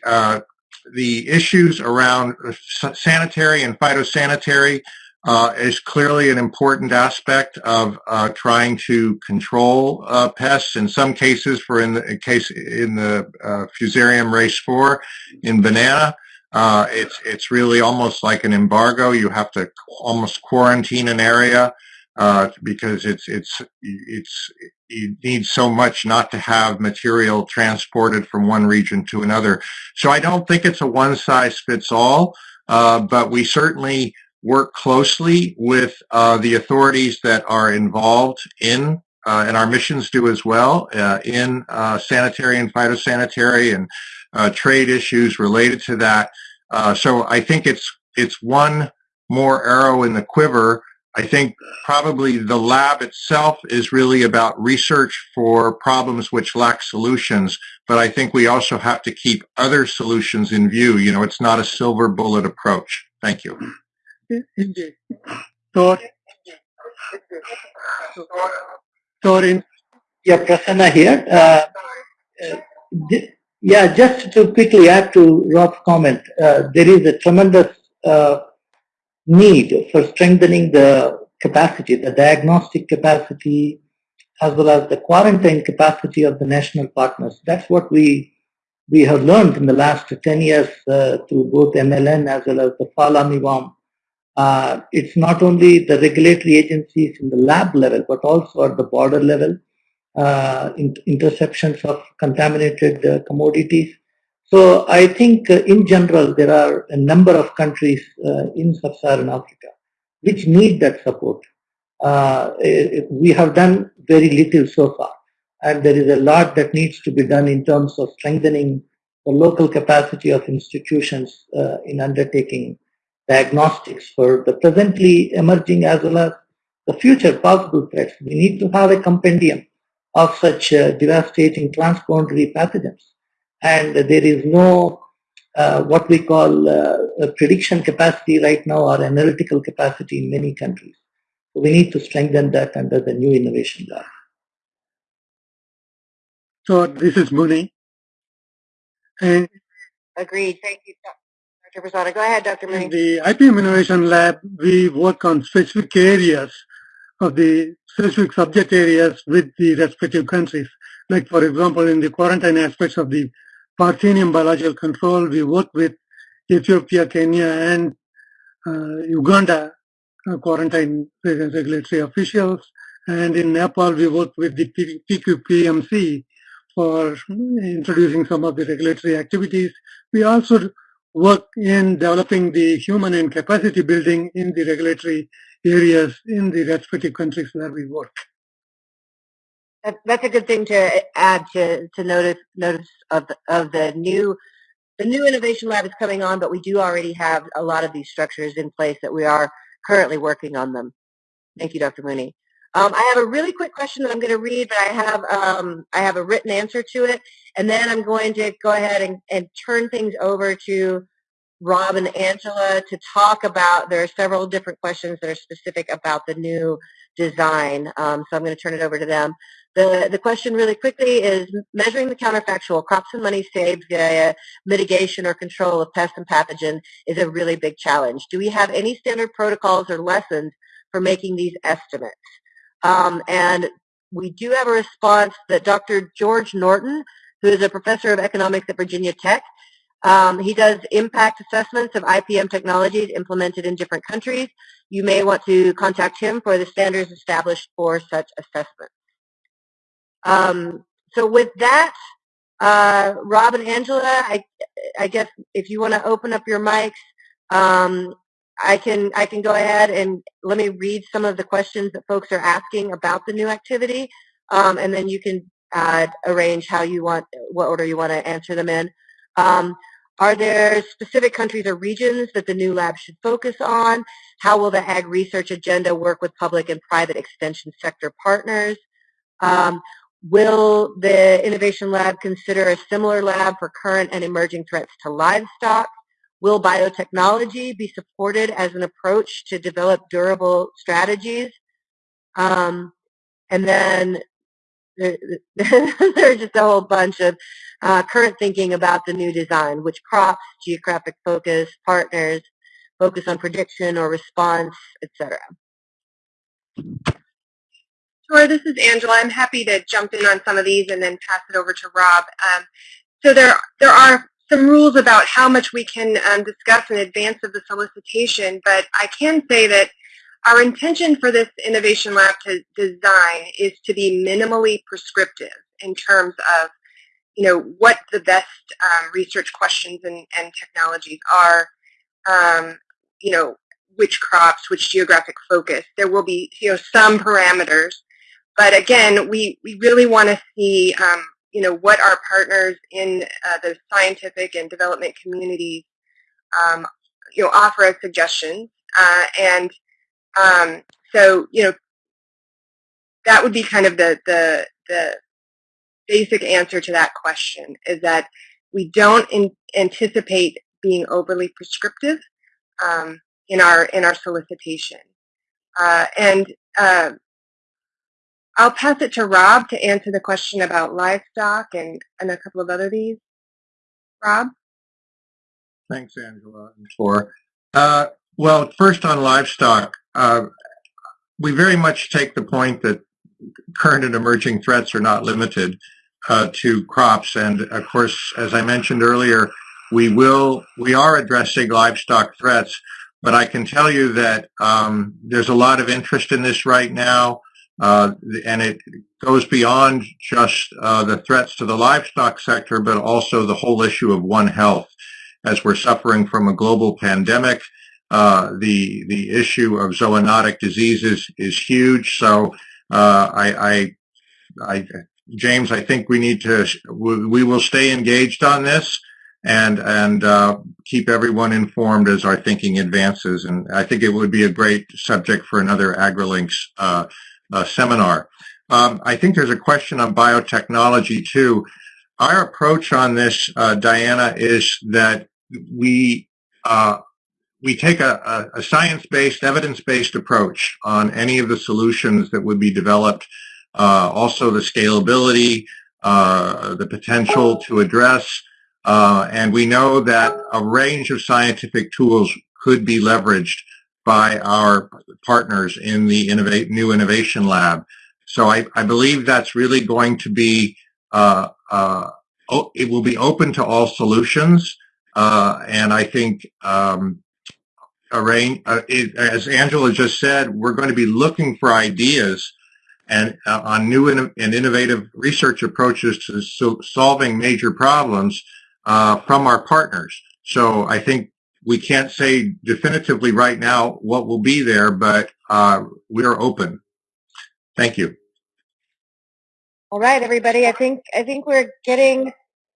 the issues around sanitary and phytosanitary uh, is clearly an important aspect of uh, trying to control uh, pests. In some cases, for in the in case in the uh, Fusarium race 4 in banana, uh, it's it's really almost like an embargo. You have to almost quarantine an area uh, because it's it's it's you need so much not to have material transported from one region to another. So I don't think it's a one size fits all, uh, but we certainly work closely with uh, the authorities that are involved in, uh, and our missions do as well, uh, in sanitary and phytosanitary and uh, trade issues related to that. so I think it's it's one more arrow in the quiver I think probably the lab itself is really about research for problems which lack solutions, but I think we also have to keep other solutions in view. You know, it's not a silver bullet approach. Thank you. So, Torin. Yeah, Prasanna here. Uh, uh, yeah, just to quickly add to Rob's comment, uh, there is a tremendous uh, need for strengthening the capacity, the diagnostic capacity, as well as the quarantine capacity of the national partners. That's what we we have learned in the last 10 years uh, through both MLN as well as the FALA Uh, it's not only the regulatory agencies in the lab level, but also at the border level, in interceptions of contaminated uh, commodities, so I think uh, in general, there are a number of countries uh, in sub-Saharan Africa which need that support. Uh, we have done very little so far. And there is a lot that needs to be done in terms of strengthening the local capacity of institutions uh, in undertaking diagnostics for the presently emerging as well as the future possible threats. We need to have a compendium of such uh, devastating transboundary pathogens and there is no uh, what we call uh, prediction capacity right now or analytical capacity in many countries. So we need to strengthen that under the new innovation law. So this is Muni. And Agreed. Thank you, Dr. Prasanna. Go ahead, Dr. Muni. In the IPM Innovation Lab, we work on specific areas of the specific subject areas with the respective countries. Like, for example, in the quarantine aspects of the Parthenium biological control. We work with Ethiopia, Kenya, and uh, Uganda uh, quarantine regulatory officials. And in Nepal, we work with the PQPMC for introducing some of the regulatory activities. We also work in developing the human and capacity building in the regulatory areas in the respective countries where we work. That, that's a good thing to add to, to notice notice of the, of the new the new innovation lab is coming on, but we do already have a lot of these structures in place that we are currently working on them. Thank you, Dr. Muni. Um, I have a really quick question that I'm going to read, but I have um, I have a written answer to it, and then I'm going to go ahead and, and turn things over to Rob and Angela to talk about. There are several different questions that are specific about the new design, um, so I'm going to turn it over to them. The, the question really quickly is measuring the counterfactual crops and money saved via mitigation or control of pests and pathogen is a really big challenge. Do we have any standard protocols or lessons for making these estimates? Um, and we do have a response that Dr. George Norton, who is a professor of economics at Virginia Tech, um, he does impact assessments of IPM technologies implemented in different countries. You may want to contact him for the standards established for such assessments. Um, so with that, uh, Rob and Angela, I, I guess if you want to open up your mics, um, I can I can go ahead and let me read some of the questions that folks are asking about the new activity, um, and then you can uh, arrange how you want what order you want to answer them in. Um, are there specific countries or regions that the new lab should focus on? How will the ag research agenda work with public and private extension sector partners? Um, will the Innovation Lab consider a similar lab for current and emerging threats to livestock? Will biotechnology be supported as an approach to develop durable strategies? Um, and then there, [laughs] there's just a whole bunch of uh, current thinking about the new design, which crops, geographic focus, partners, focus on prediction or response, etc. Sure, this is Angela. I'm happy to jump in on some of these and then pass it over to Rob. Um, so there, there are some rules about how much we can um, discuss in advance of the solicitation, but I can say that our intention for this Innovation Lab to design is to be minimally prescriptive in terms of, you know, what the best um, research questions and, and technologies are, um, you know, which crops, which geographic focus. There will be, you know, some parameters, but again, we, we really want to see um, you know, what our partners in uh, the scientific and development communities, um, you know, offer as suggestions. Uh, and um, so, you know, that would be kind of the, the, the basic answer to that question is that we don't in, anticipate being overly prescriptive um, in our in our solicitation. Uh, and uh, I'll pass it to Rob to answer the question about livestock and, and a couple of other these. Rob? Thanks, Angela and Tor. Uh, well, first on livestock, uh, we very much take the point that current and emerging threats are not limited uh, to crops. And of course, as I mentioned earlier, we will, we are addressing livestock threats, but I can tell you that um, there's a lot of interest in this right now. Uh, and it goes beyond just uh, the threats to the livestock sector, but also the whole issue of One Health. As we're suffering from a global pandemic, uh, the the issue of zoonotic diseases is huge. So uh, I, I, I, James, I think we need to we will stay engaged on this and and uh, keep everyone informed as our thinking advances. And I think it would be a great subject for another AgriLinks uh, uh, seminar. Um, I think there's a question on biotechnology too. Our approach on this, uh, Diana, is that we we take a, a science-based, evidence-based approach on any of the solutions that would be developed. Uh, also, the scalability, uh, the potential to address, uh, and we know that a range of scientific tools could be leveraged by our partners in the innovate, new innovation lab. So I, I believe that's really going to be, uh, uh, it will be open to all solutions. Uh, and I think um, range, uh, it, as Angela just said, we're going to be looking for ideas and uh, on new and innovative research approaches to so solving major problems uh, from our partners. So I think we can't say definitively right now what will be there, but uh, we are open. Thank you. All right, everybody. I think I think we're getting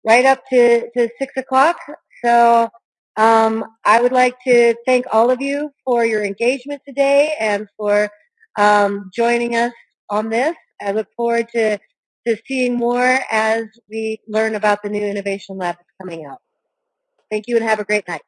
right up to, to six o'clock. So um, I would like to thank all of you for your engagement today and for um, joining us on this. I look forward to, to seeing more as we learn about the new Innovation Lab that's coming out. Thank you and have a great night.